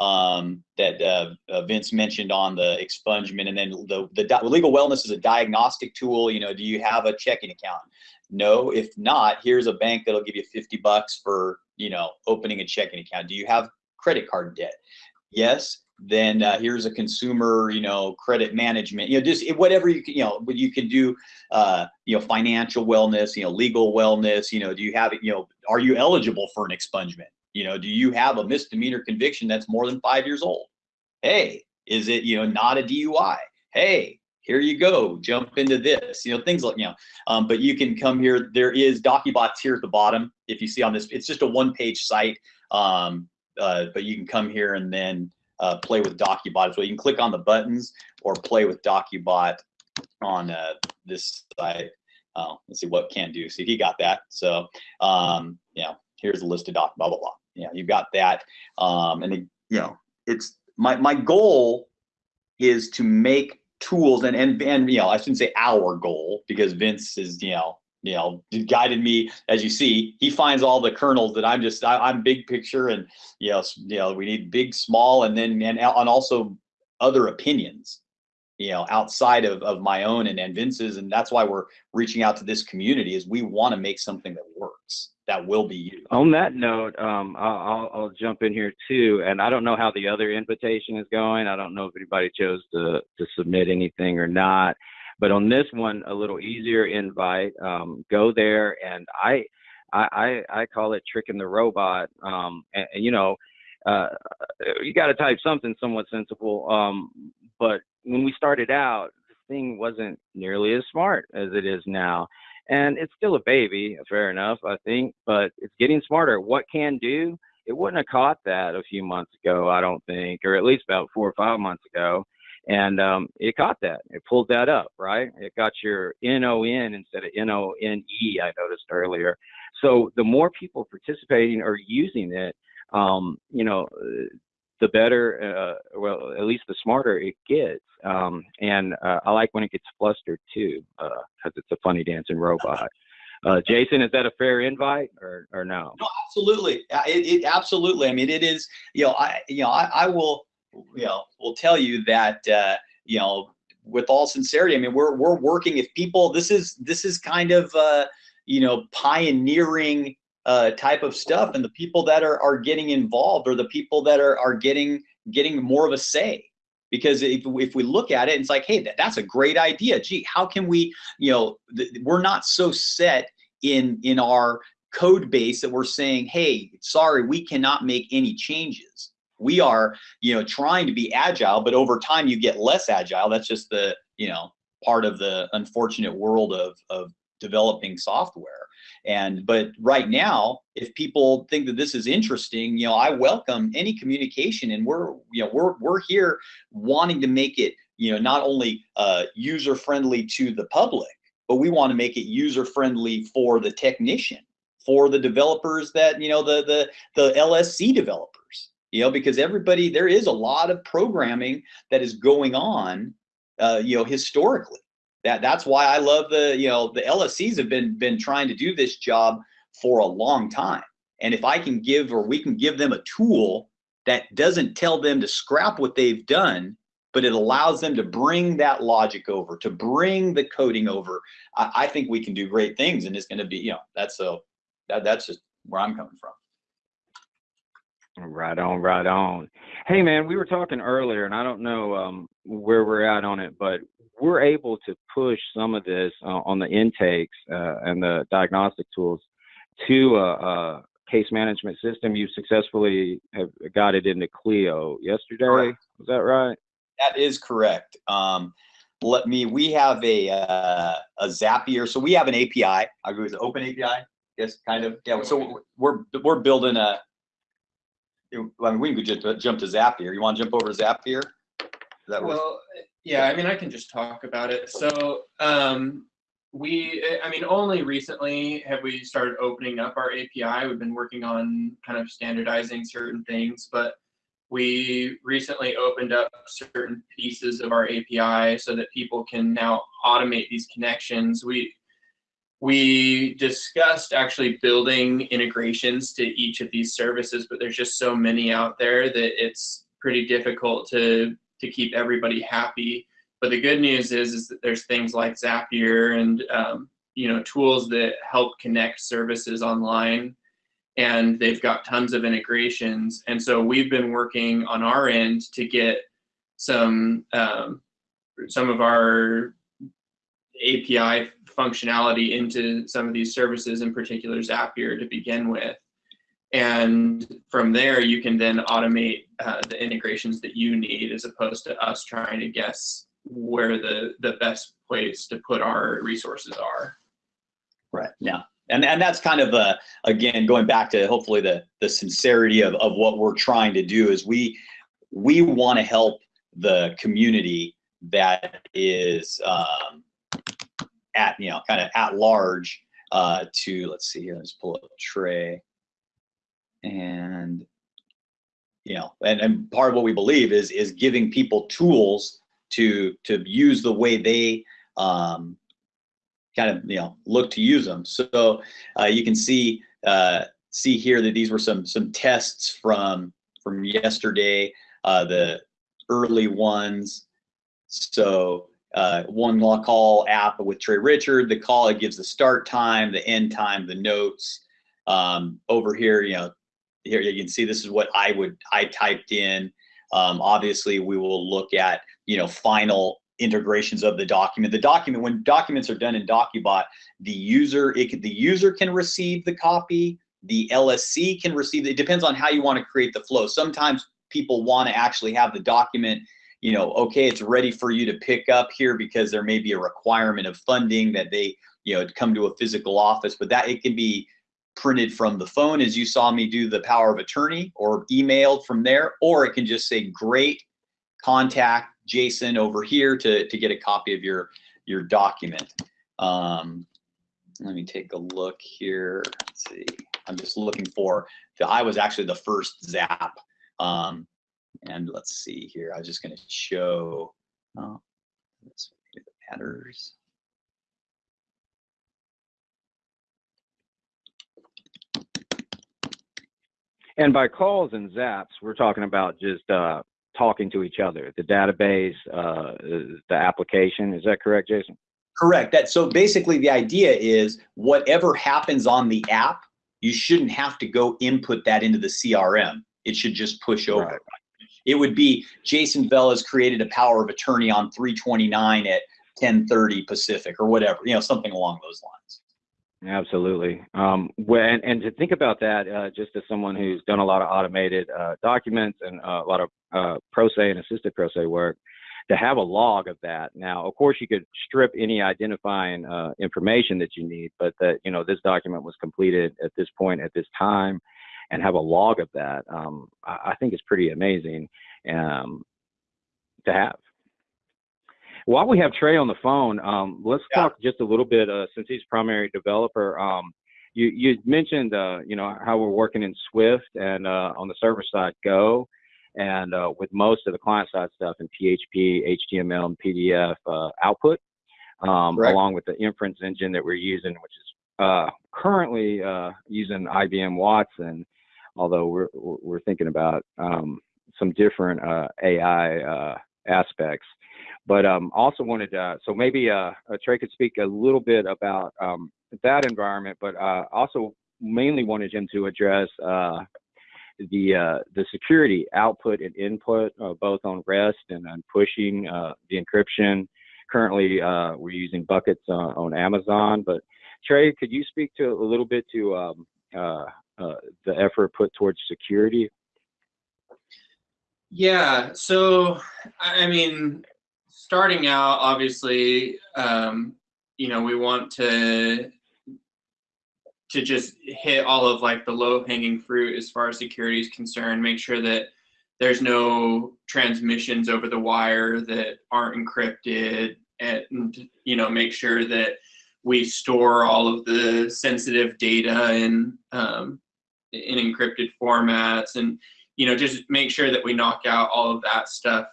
um, that uh, uh, Vince mentioned on the expungement, and then the the legal wellness is a diagnostic tool. You know, do you have a checking account? No. If not, here's a bank that'll give you 50 bucks for you know opening a checking account. Do you have credit card debt? Yes. Then uh, here's a consumer, you know, credit management. You know, just whatever you can, you know, but you can do, uh, you know, financial wellness, you know, legal wellness. You know, do you have, it, you know, are you eligible for an expungement? You know, do you have a misdemeanor conviction that's more than five years old? Hey, is it, you know, not a DUI? Hey, here you go, jump into this, you know, things like, you know, um, but you can come here. There is DocuBots here at the bottom. If you see on this, it's just a one page site. Um, uh, but you can come here and then uh, play with DocuBot as well. You can click on the buttons or play with DocuBot on uh, this site. Uh, let's see what can do. See, he got that. So, um, you know, here's a list of doc, blah, blah, blah. Yeah, you've got that. Um, and, it, you know, it's my, my goal is to make tools and, and, and, you know, I shouldn't say our goal because Vince is, you know, you know, guided me as you see, he finds all the kernels that I'm just, I, I'm big picture and, you know, you know, we need big, small, and then, and, and also other opinions, you know, outside of, of my own and, and Vince's. And that's why we're reaching out to this community is we want to make something that works, that will be used. On that note, um, I'll, I'll, jump in here too, and I don't know how the other invitation is going. I don't know if anybody chose to to submit anything or not, but on this one, a little easier invite. Um, go there, and I, I, I, I call it tricking the robot. Um, and, and, you know, uh, you got to type something somewhat sensible. Um, but when we started out, this thing wasn't nearly as smart as it is now and it's still a baby, fair enough, I think, but it's getting smarter. What can do? It wouldn't have caught that a few months ago, I don't think, or at least about four or five months ago. And um, it caught that. It pulled that up, right? It got your N-O-N instead of N-O-N-E, I noticed earlier. So the more people participating or using it, um, you know, the better, uh, well, at least the smarter it gets. Um, and uh, I like when it gets flustered too, because it's a funny dancing robot. Uh, Jason, is that a fair invite or, or no? No, absolutely. Uh, It, it absolutely. I mean, it is. You know, I you know, I, I will, you know, will tell you that uh, you know, with all sincerity. I mean, we're we're working. If people, this is this is kind of uh, you know, pioneering uh, type of stuff, and the people that are are getting involved are the people that are are getting getting more of a say. Because if, if we look at it, it's like, hey, that, that's a great idea. Gee, how can we, you know, we're not so set in in our code base that we're saying, hey, sorry, we cannot make any changes. We are, you know, trying to be agile, but over time you get less agile. That's just the, you know, part of the unfortunate world of of developing software. And but right now, if people think that this is interesting, you know, I welcome any communication, and we're, you know, we're we're here wanting to make it, you know, not only uh, user friendly to the public, but we want to make it user friendly for the technician for the developers that you know the the the LSC developers you know because everybody there is a lot of programming that is going on uh, you know historically that that's why I love the you know the LSCs have been been trying to do this job for a long time and if I can give or we can give them a tool that doesn't tell them to scrap what they've done but it allows them to bring that logic over to bring the coding over I, I think we can do great things and it's going to be you know that's so that, that's just where I'm coming from. Right on, right on. Hey, man, we were talking earlier, and I don't know um, where we're at on it, but we're able to push some of this uh, on the intakes uh, and the diagnostic tools to a, a, case management system. You successfully have got it into Clio yesterday. Correct. Was that right? That is correct. Um, let me, we have a, uh, a Zapier. So we have an API. I agree with the open API. Yes, kind of. Yeah. So we're, we're building a, I mean, we can just jump to Zapier. You want to jump over to Zapier? That what- Well, yeah, I mean, I can just talk about it. So, um, we, I mean, only recently have we started opening up our API. We've been working on kind of standardizing certain things, but we recently opened up certain pieces of our API so that people can now automate these connections. We, we discussed actually building integrations to each of these services, but there's just so many out there that it's pretty difficult to to keep everybody happy. But the good news is, is that there's things like Zapier and um, you know tools that help connect services online, and they've got tons of integrations. And so we've been working on our end to get some um, some of our API functionality into some of these services, in particular Zapier to begin with. And from there, you can then automate uh, the integrations that you need as opposed to us trying to guess where the, the best place to put our resources are. Right. Yeah. And, and that's kind of a, again, going back to hopefully the, the sincerity of, of what we're trying to do is we, we want to help the community that is um, at, you know, kind of at large uh, to, let's see here, let's pull up Trey. And, you know, and, and part of what we believe is, is giving people tools to, to use the way they um, kind of, you know, look to use them. So uh, you can see, uh, see here that these were some, some tests from, from yesterday, uh, the early ones. So uh, one call app with Trey Richard, the call, it gives the start time, the end time, the notes. Um, over here, you know, here you can see this is what I would, I typed in. Um, obviously we will look at, you know, final integrations of the document. The document, when documents are done in DocuBot, the user, it the user can receive the copy, the LSC can receive, it depends on how you want to create the flow. Sometimes people want to actually have the document you know, okay, it's ready for you to pick up here because there may be a requirement of funding that they, you know, come to a physical office, but that it can be printed from the phone as you saw me do the power of attorney or emailed from there, or it can just say, great, contact Jason over here to, to get a copy of your, your document. Um, let me take a look here. Let's see. I'm just looking for, the, I was actually the first zap. Um, and let's see here. I was just going to show oh, this matters. And by calls and zaps, we're talking about just uh, talking to each other, the database, uh, the application. Is that correct, Jason? Correct. That so basically the idea is whatever happens on the app, you shouldn't have to go input that into the CRM. It should just push over. Right. It would be Jason Bell has created a power of attorney on 329 at 1030 Pacific or whatever, you know, something along those lines. Absolutely. Um, when, and to think about that, uh, just as someone who's done a lot of automated uh, documents and uh, a lot of uh, pro se and assisted pro se work, to have a log of that. Now, of course, you could strip any identifying uh, information that you need, but that you know this document was completed at this point at this time, and have a log of that. Um, I, I, think is pretty amazing um, to have. While we have Trey on the phone, um, let's yeah. talk just a little bit uh, since he's primary developer. Um, you you mentioned uh, you know how we're working in Swift and uh, on the server side Go, and uh, with most of the client side stuff in PHP, HTML, and PDF uh, output, um, along with the inference engine that we're using, which is uh, currently using IBM Watson, although we're we're thinking about um, some different AI aspects. But um, also wanted to, so maybe uh, Trey could speak a little bit about um, that environment, but uh, also mainly wanted him to address uh, the uh, the security output and input, uh, both on REST and on pushing uh, the encryption, currently uh, we're using buckets uh, on Amazon. But Trey, could you speak to a little bit to um, uh, the effort put towards security? Yeah. So, I I mean, starting out, obviously, um, you know, we want to to just hit all of like the low hanging fruit as far as security is concerned. Make sure that there's no transmissions over the wire that aren't encrypted, and you know, make sure that we store all of the sensitive data in um, in encrypted formats and you know just make sure that we knock out all of that stuff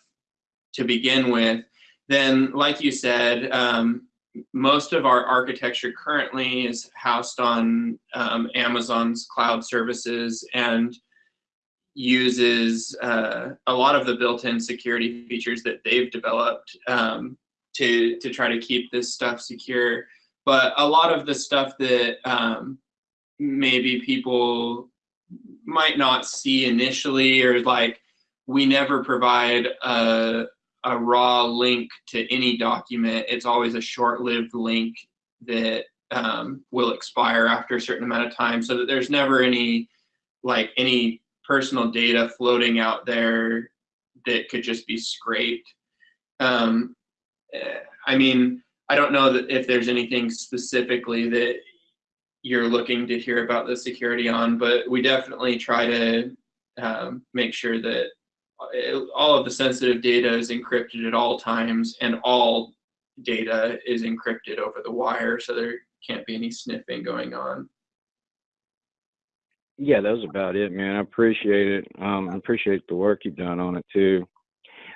to begin with. Then like you said um, most of our architecture currently is housed on um, amazon's cloud services and uses uh, a lot of the built-in security features that they've developed um, to to try to keep this stuff secure but a lot of the stuff that um, maybe people might not see initially or like we never provide a, a raw link to any document. It's always a short-lived link that um, will expire after a certain amount of time so that there's never any like any personal data floating out there that could just be scraped. Um, eh, i mean i don't know that if there's anything specifically that you're looking to hear about the security on, but we definitely try to um, make sure that all of the sensitive data is encrypted at all times and all data is encrypted over the wire so there can't be any sniffing going on. Yeah, that was about it, man. I appreciate it. Um, I appreciate the work you've done on it too.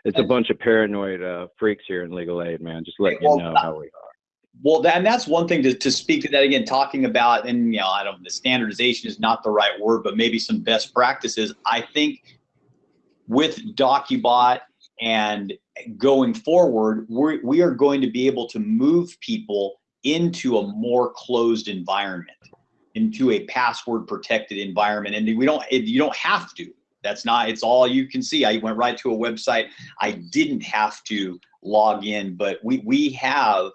It's a bunch of paranoid uh, freaks here in legal aid, man. Just letting you know how we are. Well, and that's one thing to, to speak to that again, talking about, and you know, I don't, the standardization is not the right word, but maybe some best practices. I think with DocuBot and going forward, we're, we are going to be able to move people into a more closed environment, into a password protected environment. And we don't, you don't have to, that's not, it's all you can see. I went right to a website. I didn't have to log in, but we, we have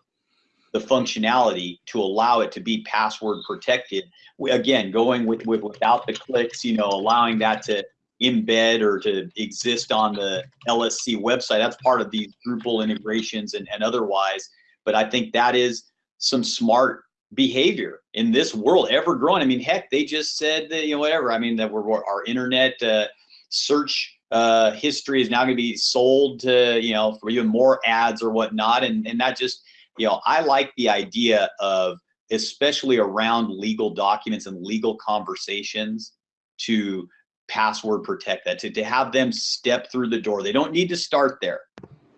the functionality to allow it to be password protected. We, again, going with, with without the clicks, you know, allowing that to embed or to exist on the LSC website. That's part of these Drupal integrations and, and otherwise. But I think that is some smart behavior in this world ever growing. I mean, heck, they just said that, you know, whatever. I mean, that we're, our internet uh, search uh, history is now going to be sold to, you know, for even more ads or whatnot. And, and that just, you know, I like the idea of, especially around legal documents and legal conversations, to password protect that, to, to have them step through the door. They don't need to start there.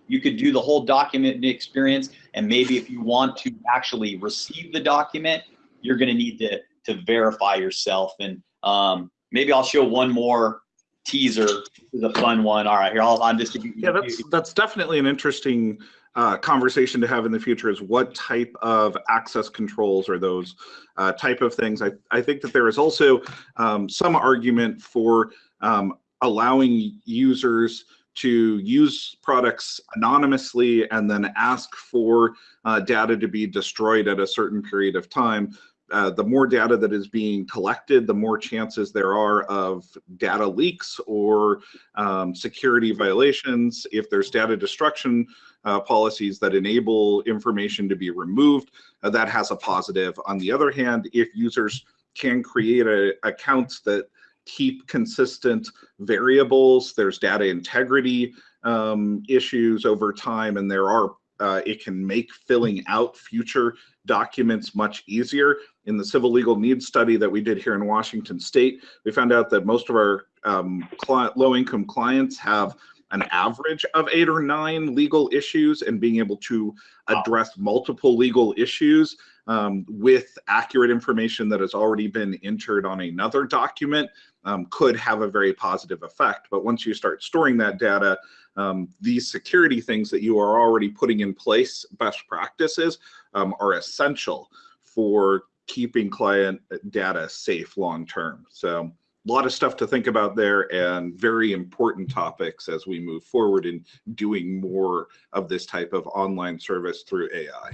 You could do the whole document experience, and maybe if you want to actually receive the document, you're going to need to to verify yourself. And um, maybe I'll show one more teaser. Is a fun one. All right, here I'll, I'll just yeah, that's that's definitely an interesting uh, conversation to have in the future is what type of access controls are those uh, type of things. I, I think that there is also um, some argument for um, allowing users to use products anonymously and then ask for uh, data to be destroyed at a certain period of time. Uh, the more data that is being collected, the more chances there are of data leaks or um, security violations. If there's data destruction, uh, policies that enable information to be removed, uh, that has a positive. On the other hand, if users can create a, accounts that keep consistent variables, there's data integrity um, issues over time, and there are uh, it can make filling out future documents much easier. In the civil legal needs study that we did here in Washington State, we found out that most of our um, low-income clients have an average of eight or nine legal issues and being able to address multiple legal issues um, with accurate information that has already been entered on another document um, could have a very positive effect. But once you start storing that data, um, these security things that you are already putting in place, best practices, um, are essential for keeping client data safe long term. So a lot of stuff to think about there and very important topics as we move forward in doing more of this type of online service through AI.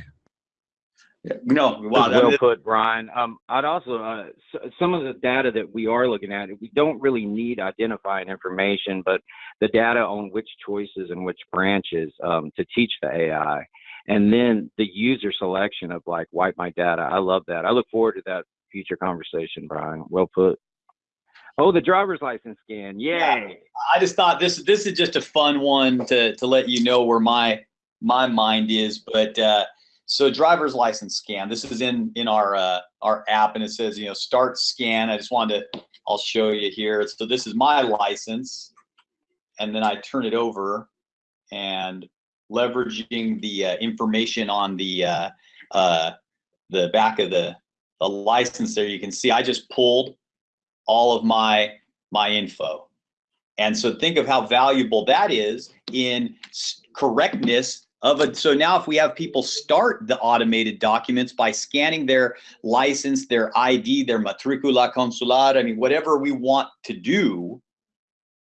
No, wow, well that- put, Brian. Um, I'd also uh, s- some of the data that we are looking at, we don't really need identifying information, but the data on which choices and which branches um, to teach the AI, and then the user selection of like wipe my data. I love that. I look forward to that future conversation, Brian. Well put. Oh, the driver's license scan. Yay! Yeah. I just thought this this is just a fun one to to let you know where my my mind is. But uh, so driver's license scan. This is in in our uh, our app, and it says you know start scan. I just wanted to. I'll show you here. So this is my license, and then I turn it over, and leveraging the uh, information on the uh, uh, the back of the the license there, you can see I just pulled all of my my info. And so think of how valuable that is in correctness of it. So now if we have people start the automated documents by scanning their license, their ID, their matricula consular, I mean, whatever we want to do,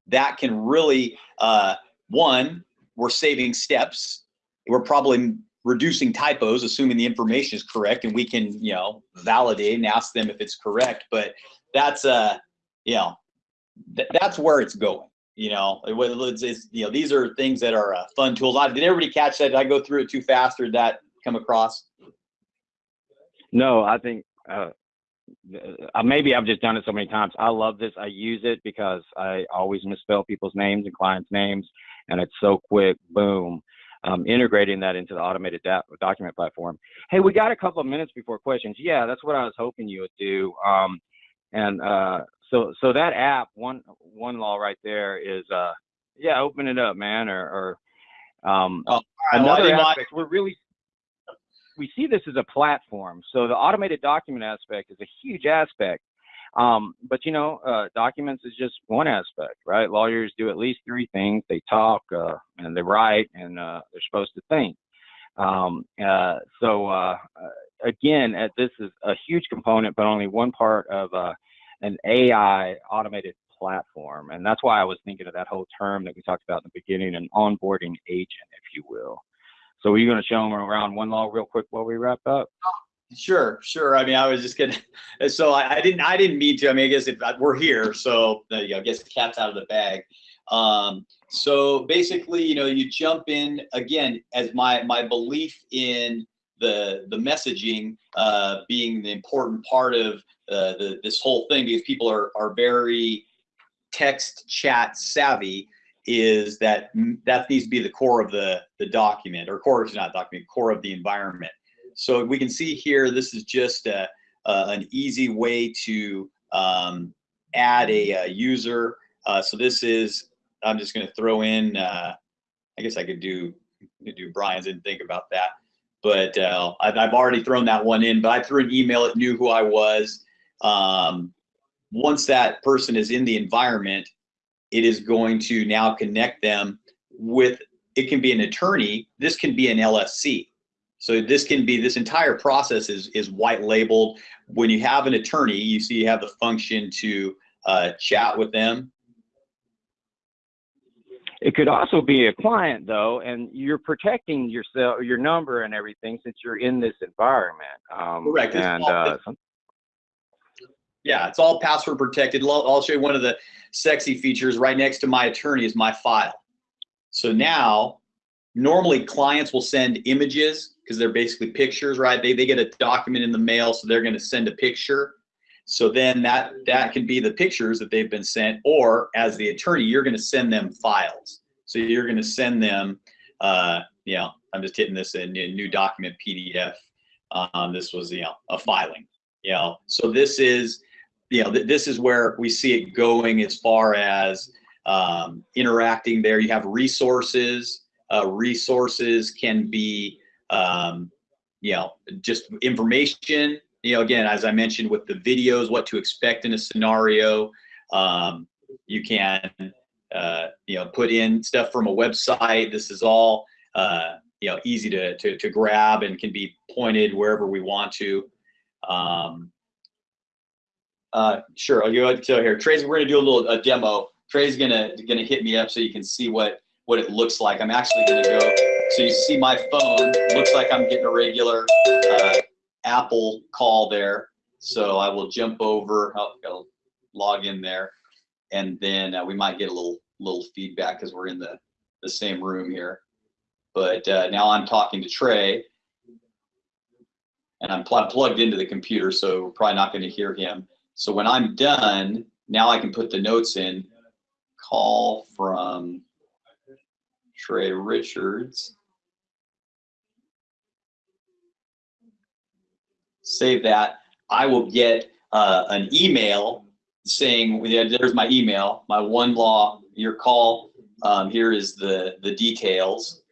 that can really, uh, one, we're saving steps. We're probably reducing typos, assuming the information is correct, and we can, you know, validate and ask them if it's correct. But that's uh you know th- that's where it's going you know it, it's, it's, you know these are things that are uh, fun tools I, did everybody catch that did i go through it too fast or did that come across No, I think uh, uh, maybe I've just done it so many times. I love this. I use it because I always misspell people's names and clients' names, and it's so quick. Boom. Um, integrating that into the automated document platform. Hey, we got a couple of minutes before questions. Yeah, that's what I was hoping you would do. Um, and uh, so, so that app, one one law right there is, uh, yeah, open it up, man. Or, or um, Oh, right, well, I another didn't know I- aspect, we're really we see this as a platform. So the automated document aspect is a huge aspect. Um, but you know, uh, documents is just one aspect, right? Lawyers do at least three things: they talk, uh, and they write, and uh, they're supposed to think. Um, uh, so uh, again, uh, this is a huge component, but only one part of an AI automated platform, and that's why I was thinking of that whole term that we talked about in the beginning, an onboarding agent, if you will. So are you going to show them around one law real quick while we wrap up? Sure, sure. I mean, I was just gonna. So I, I didn't. I didn't mean to. I mean, I guess if I- we're here, so there you go. I guess the cat's out of the bag. Um, so basically, you know, you jump in again as my my belief in the the messaging uh, being the important part of uh, the this whole thing because people are are very text chat savvy is that mm, that needs to be the core of the the document or core is not document core of the environment so we can see here, this is just a, uh, an easy way to um, add a, a user. Uh, so this is, I'm just going to throw in, uh, I guess I could do, could do Brian's, didn't think about that. But uh, I've, I've already thrown that one in, but I threw an email, it knew who I was. Um, once that person is in the environment, it is going to now connect them with, it can be an attorney, this can be an LSC. So this can be, this entire process is, is white labeled. When you have an attorney, you see you have the function to uh, chat with them. It could also be a client though, and you're protecting yourself, your number and everything since you're in this environment. Um, Correct. And uh, Yeah, it's all password protected. I'll I'll show you one of the sexy features right next to my attorney is my file. So now, normally clients will send images because they're basically pictures, right? They, they get a document in the mail, so they're going to send a picture. So then that that can be the pictures that they've been sent, or as the attorney, you're going to send them files. So you're going to send them, uh, you know, I'm just hitting this in, new document PDF. Um, this was, you know, a filing, you know. So this is, you know, th- this is where we see it going as far as um, interacting there. You have resources. Uh, resources can be, um, you know, just information. You know, again, as I mentioned with the videos, what to expect in a scenario. Um, you can, uh, you know, put in stuff from a website. This is all, uh, you know, easy to, to, to grab and can be pointed wherever we want to. Um, Uh, sure. I'll go ahead so here. Trey's, we're gonna do a little a demo. Trey's gonna gonna hit me up so you can see what what it looks like. I'm actually gonna go. So you see my phone. Looks like I'm getting a regular uh, Apple call there. So I will jump over. Oh, log in there, and then uh, we might get a little little feedback because we're in the the same room here. But uh, now I'm talking to Trey, and I'm pl- plugged into the computer, so probably not going to hear him. So when I'm done, now I can put the notes in. Call from Trey Richards. Save that. I will get uh, an email saying, yeah, there's my email, my one law, your call. Um, here is the, the details.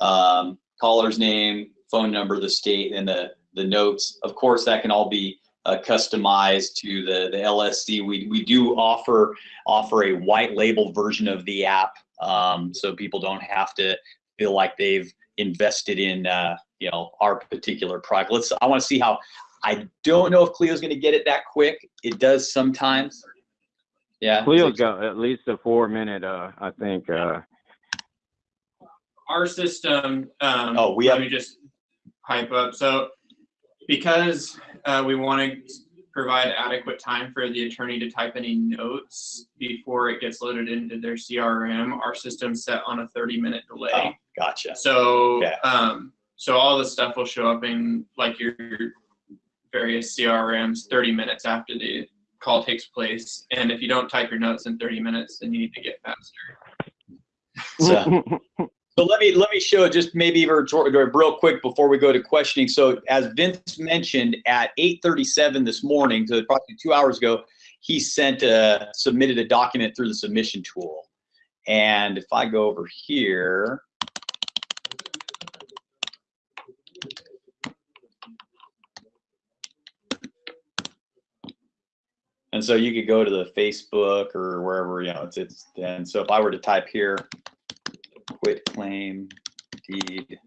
Um, caller's name, phone number, the state, and the, the notes. Of course, that can all be uh, customized to the, the LSC. We, we do offer offer a white label version of the app, um, so people don't have to feel like they've invested in uh, you know our particular product. Let's. I want to see how. I don't know if Clio's going to get it that quick. It does sometimes. Yeah. Clio's got at least a four minute, uh, I think, uh, our system, um, Oh, we let have- me just pipe up. So because, uh, we want to provide adequate time for the attorney to type any notes before it gets loaded into their CRM, our system's set on a thirty minute Oh, delay. gotcha. So, Okay. um, so all the stuff will show up in like your various CRMs thirty minutes after the call takes place. And if you don't type your notes in thirty minutes, then you need to get faster. So, so let me let me show just maybe real quick before we go to questioning. So as Vince mentioned, at 8:37 this morning, so probably two hours ago, he sent a submitted a document through the submission tool. And if I go over here, and so you could go to the Facebook or wherever you know it's it's. And so if I were to type here, quitclaim deed.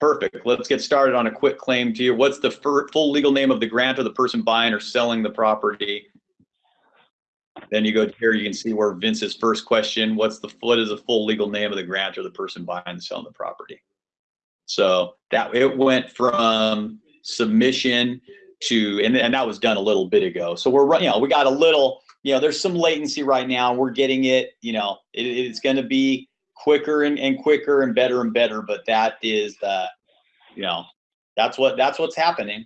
Perfect. Let's get started on a quitclaim deed. What's the full legal name of the grantor the person buying or selling the property? Then you go here, you can see where Vince's first question, what's the, what is the full legal name of the grantor the person buying and selling the property? So that, it went from submission to, and, and that was done a little bit ago. So we're, you know, we got a little, you know, there's some latency right now. We're getting it, you know, it, it's going to be quicker and, and quicker and better and better. But that is the, you know, that's what that's what's happening.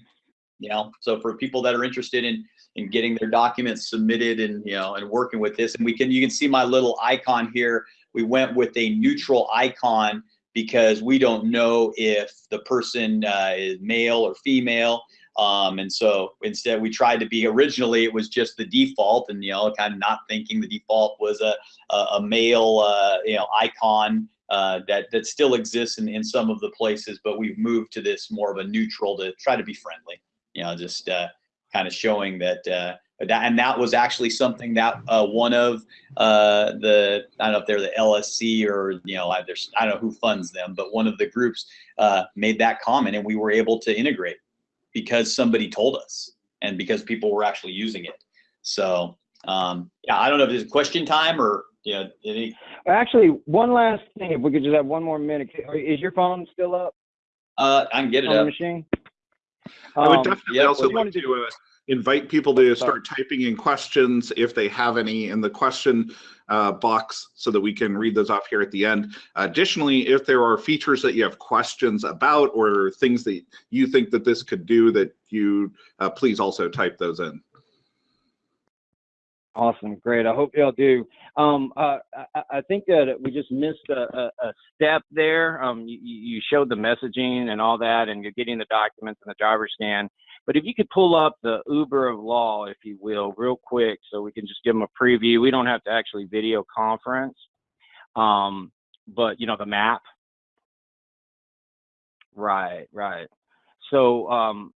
You know, so for people that are interested in in getting their documents submitted and you know and working with this, and we can you can see my little icon here. We went with a neutral icon because we don't know if the person uh, is male or female. Um, and so instead we tried to be originally it was just the default and you know kind of not thinking the default was a a, a male uh, you know icon uh, that that still exists in, in some of the places but we've moved to this more of a neutral to try to be friendly you know just uh, kind of showing that uh, that and that was actually something that uh, one of uh, the I don't know if they're the LSC or you know I, I don't know who funds them but one of the groups uh, made that comment and we were able to integrate because somebody told us and because people were actually using it. So um, yeah, I don't know if it's question time or you know any. actually, one last thing, if we could just have one more minute. Is your phone still up Uh, I can get it on the machine? I would Um, definitely yeah, also we wanted like to- to uh, invite people to start typing in questions if they have any in the question uh, box so that we can read those off here at the end. Additionally, if there are features that you have questions about or things that you think that this could do that you uh, please also type those in. Awesome, great. I hope y'all do. Um, uh, I, I think that we just missed a, a, a step there. Um, you, you you showed the messaging and all that, and you're getting the documents and the driver scan. But if you could pull up the Uber of law, if you will, real quick, so we can just give them a preview. We don't have to actually video conference, um, but you know the map. Right, right. So um,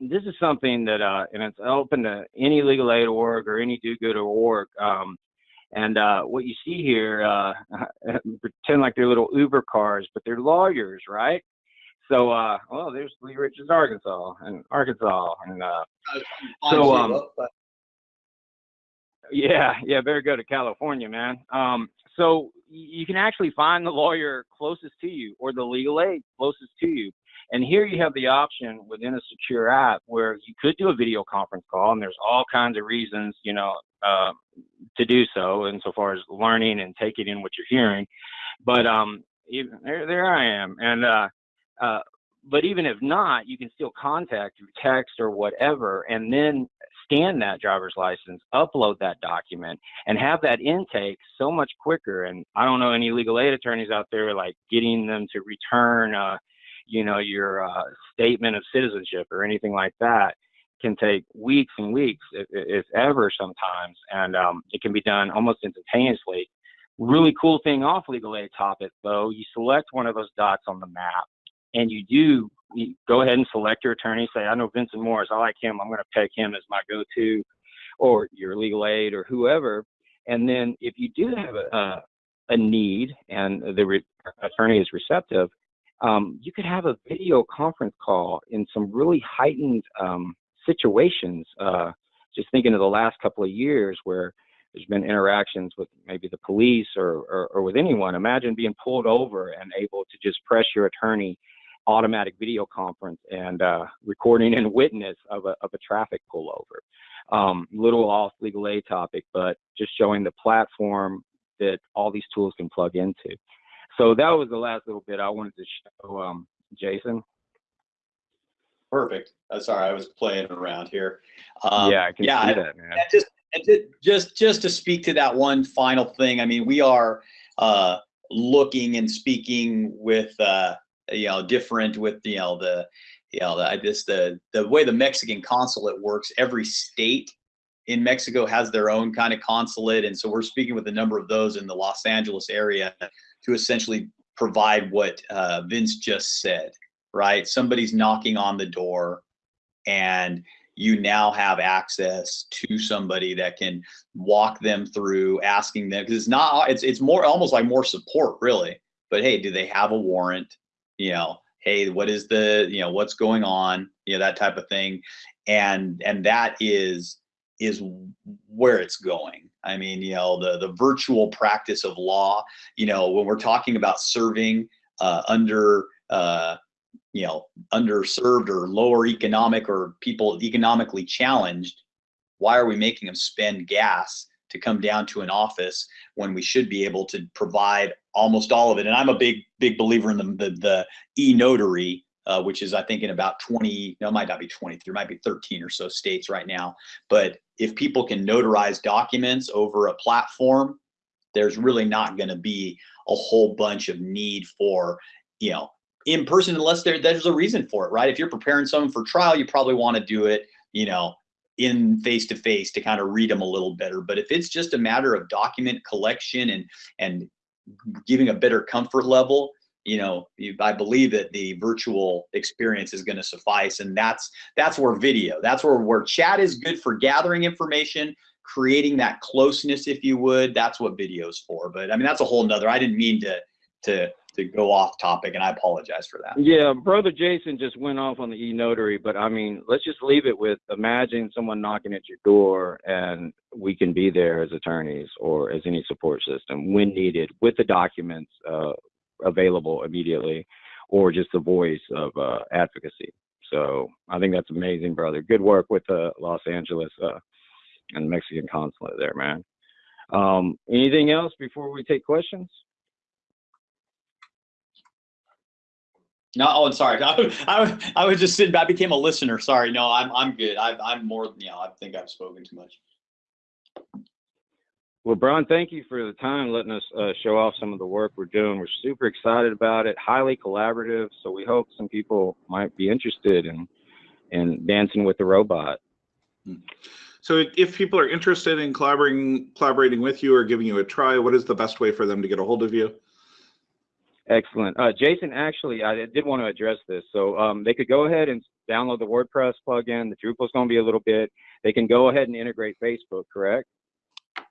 this is something that, uh, and it's open to any legal aid org or any do good org. Um, and uh, what you see here, uh, pretend like they're little Uber cars, but they're lawyers, right? So, uh, well, there's Lee Richards, Arkansas, and Arkansas, and uh, So, um, yeah, yeah, better go to California, man. Um, so you can actually find the lawyer closest to you or the legal aid closest to you. And here you have the option within a secure app where you could do a video conference call, and there's all kinds of reasons, you know, uh, to do so, insofar as learning and taking in what you're hearing. But um, even, there, there I am, and uh, uh, but even if not, you can still contact through text or whatever, and then scan that driver's license, upload that document, and have that intake so much quicker. And I don't know any legal aid attorneys out there like getting them to return, uh, you know, your uh, statement of citizenship or anything like that can take weeks and weeks, if, if ever, sometimes, and um, it can be done almost instantaneously. Really cool thing off legal aid topic though, you select one of those dots on the map and you do you go ahead and select your attorney. Say, I know Vincent Morris. I like him. I'm going to pick him as my go-to, or your legal aid, or whoever. And then, if you do have a a, a need and the re- attorney is receptive, um, you could have a video conference call in some really heightened um, situations. Uh, just thinking of the last couple of years where there's been interactions with maybe the police or, or, or with anyone. Imagine being pulled over and able to just press your attorney automatic video conference and uh, recording and witness of a, of a traffic pullover. Um, little off legal aid topic, but just showing the platform that all these tools can plug into. So that was the last little bit I wanted to show um, Jason. Perfect. Uh, sorry, I was playing around here. Um, yeah, I can yeah, see that, man. And just, and ju- just, just to speak to that one final thing, I mean, we are, uh, looking and speaking with, uh, you know, different with, you know, the, you know, the, I just, the, the way the Mexican consulate works, every state in Mexico has their own kind of consulate. And so we're speaking with a number of those in the Los Angeles area to essentially provide what, uh, Vince just said, right? Somebody's knocking on the door and you now have access to somebody that can walk them through asking them because it's not it's it's more almost like more support really but hey do they have a warrant you know hey what is the you know what's going on you know that type of thing. And and that is is where it's going. I mean you know the the virtual practice of law you know when we're talking about serving uh, under uh, you know underserved or lower economic or people economically challenged why are we making them spend gas to come down to an office when we should be able to provide almost all of it and i'm a big big believer in the the, the e-notary uh, which is i think in about 20 no might not be 20 there might be 13 or so states right now but if people can notarize documents over a platform there's really not going to be a whole bunch of need for you know in person unless there there's a reason for it, right? If you're preparing someone for trial, you probably want to do it, you know, in face to face to kind of read them a little better. But if it's just a matter of document collection and and giving a better comfort level, you know, I believe that the virtual experience is going to suffice, and that's that's where video, that's where where chat is good for gathering information, creating that closeness, if you would. That's what video's for. But I mean, that's a whole nother. I didn't mean to to to go off topic, and I apologize for that. Yeah, brother Jason just went off on the e-notary, but I mean, let's just leave it with imagine someone knocking at your door and we can be there as attorneys or as any support system when needed with the documents uh, available immediately or just the voice of uh, advocacy. So I think that's amazing, brother. Good work with the Los Angeles uh, and Mexican consulate there, man. Um, anything else before we take questions? No, oh, I'm sorry, I, I, I was just sitting back, became a listener. Sorry, no, I'm I'm good. I, I'm more, you know, I think I've spoken too much. Well, Brian, thank you for the time letting us uh, show off some of the work we're doing. We're super excited about it, highly collaborative. So we hope some people might be interested in in dancing with the robot. So if people are interested in collaborating collaborating with you or giving you a try, what is the best way for them to get a hold of you? Excellent. Uh, Jason, actually, I did want to address this. So um, they could go ahead and download the WordPress plugin. The Drupal's going to be a little bit. They can go ahead and integrate Facebook, correct?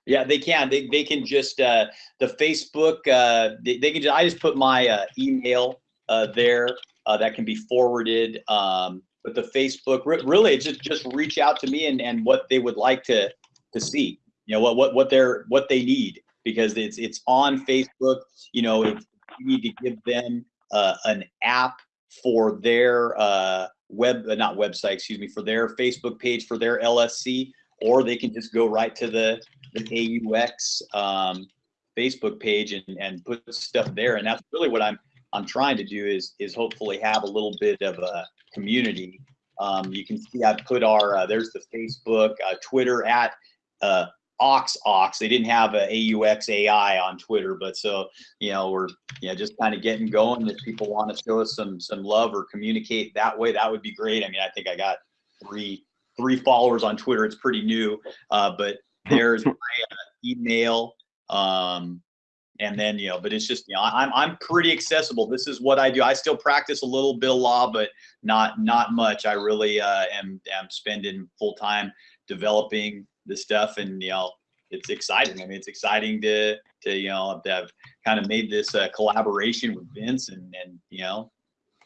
Yeah, they can. They, they can just uh, the Facebook. Uh, they, they can. Just, I just put my uh, email uh, there, uh, that can be forwarded. Um, but the Facebook, re- really, just just reach out to me and and what they would like to to see. You know what what what they're what they need because it's it's on Facebook. You know, if you need to give them uh, an app for their uh, web, uh, not website, excuse me, for their Facebook page for their LSC, or they can just go right to the the AUX um, Facebook page and and put stuff there. And that's really what I'm I'm trying to do is is hopefully have a little bit of a community. Um, you can see I've put our uh, there's the Facebook, uh, Twitter at uh, Ox Ox. They didn't have a AUX AI on Twitter, but so you know we're you know just kind of getting going. If people want to show us some some love or communicate that way, that would be great. I mean, I think I got three three followers on Twitter. It's pretty new, uh, but there's my uh, email. Um, and then you know, but it's just you know, I'm I'm pretty accessible. This is what I do. I still practice a little bit of law, but not not much. I really uh, am am spending full time developing this stuff, and you know, it's exciting. I mean, it's exciting to to you know to have kind of made this uh, collaboration with Vince, and and you know,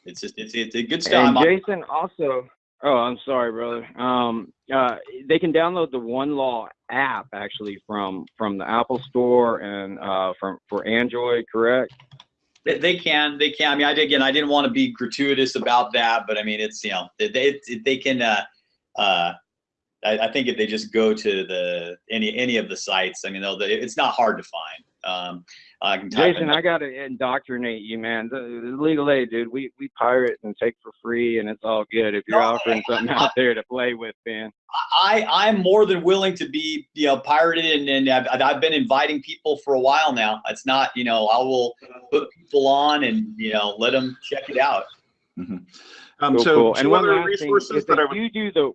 it's just it's it's a good stuff. And Jason also, oh, I'm sorry, brother. Um, uh, they can download the One Law app actually from from the Apple Store and uh, from for Android, correct? They, they can, they can. I mean, I did, again, I didn't want to be gratuitous about that, but I mean, it's you know, they they, they can. Uh, uh, I, I think if they just go to the any any of the sites, I mean, they'll, they, it's not hard to find. Um, I can Jason, in- I gotta indoctrinate you, man. The, the legal aid, dude. We we pirate and take for free, and it's all good. If you're No, offering something out there to play with, man. I I'm more than willing to be you know pirated, and, and I've, I've been inviting people for a while now. It's not you know I will put people on and you know let them check it out. Um, Cool, so cool. two And one other last thing, resources if that I would you do the,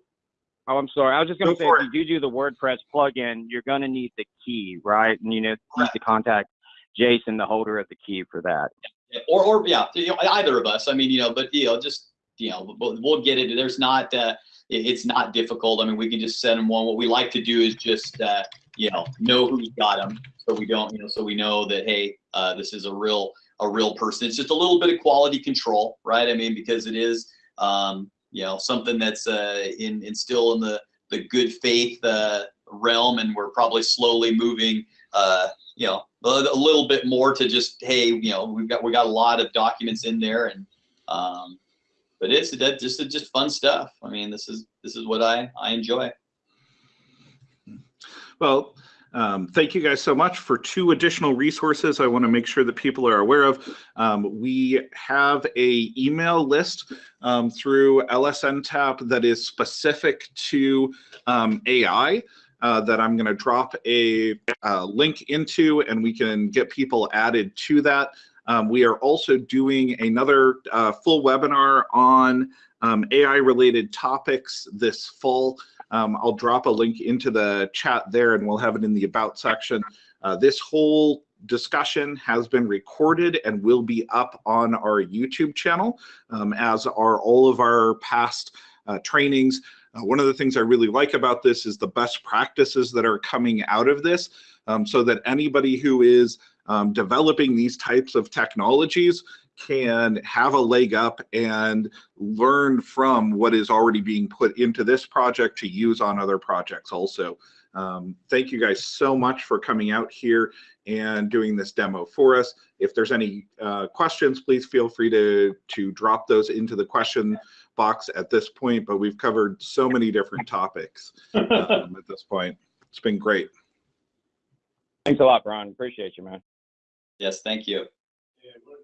oh, I'm sorry. I was just gonna Go say, if you do do the WordPress plugin, you're gonna need the key, right? And you know, need to contact Jason, the holder of the key, for that. or or yeah, you know, either of us. I mean, you know, but you know, just you know, we'll, we'll get it. There's not, uh, it- it's not difficult. I mean, we can just send them one. What we like to do is just, uh, you know, know who's got them, so we don't, you know, so we know that hey, uh, this is a real a real person. It's just a little bit of quality control, right? I mean, because it is, um, you know, something that's uh, in, in still in the the good faith uh, realm, and we're probably slowly moving. Uh, you know, a, a little bit more to just, hey, you know, we've got, we got a lot of documents in there and, um, but it's that just, just fun stuff. I mean, this is, this is what I, I enjoy. Well, um, thank you guys so much for two additional resources I want to make sure that people are aware of. Um, we have a email list um, through LSNTAP that is specific to um, AI uh, that I'm going to drop a uh, link into and we can get people added to that. Um, we are also doing another uh, full webinar on um, AI related topics this fall. Um, I'll drop a link into the chat there and we'll have it in the about section. Uh, this whole discussion has been recorded and will be up on our YouTube channel, um, as are all of our past uh, trainings. Uh, one of the things I really like about this is the best practices that are coming out of this um, so that anybody who is um, developing these types of technologies can have a leg up and learn from what is already being put into this project to use on other projects also. Um, thank you guys so much for coming out here and doing this demo for us. If there's any uh, questions, please feel free to, to drop those into the question box at this point, but we've covered so many different topics um, at this point. It's been great. Thanks a lot, Brian. Appreciate you, man. Yes, thank you. Yeah, what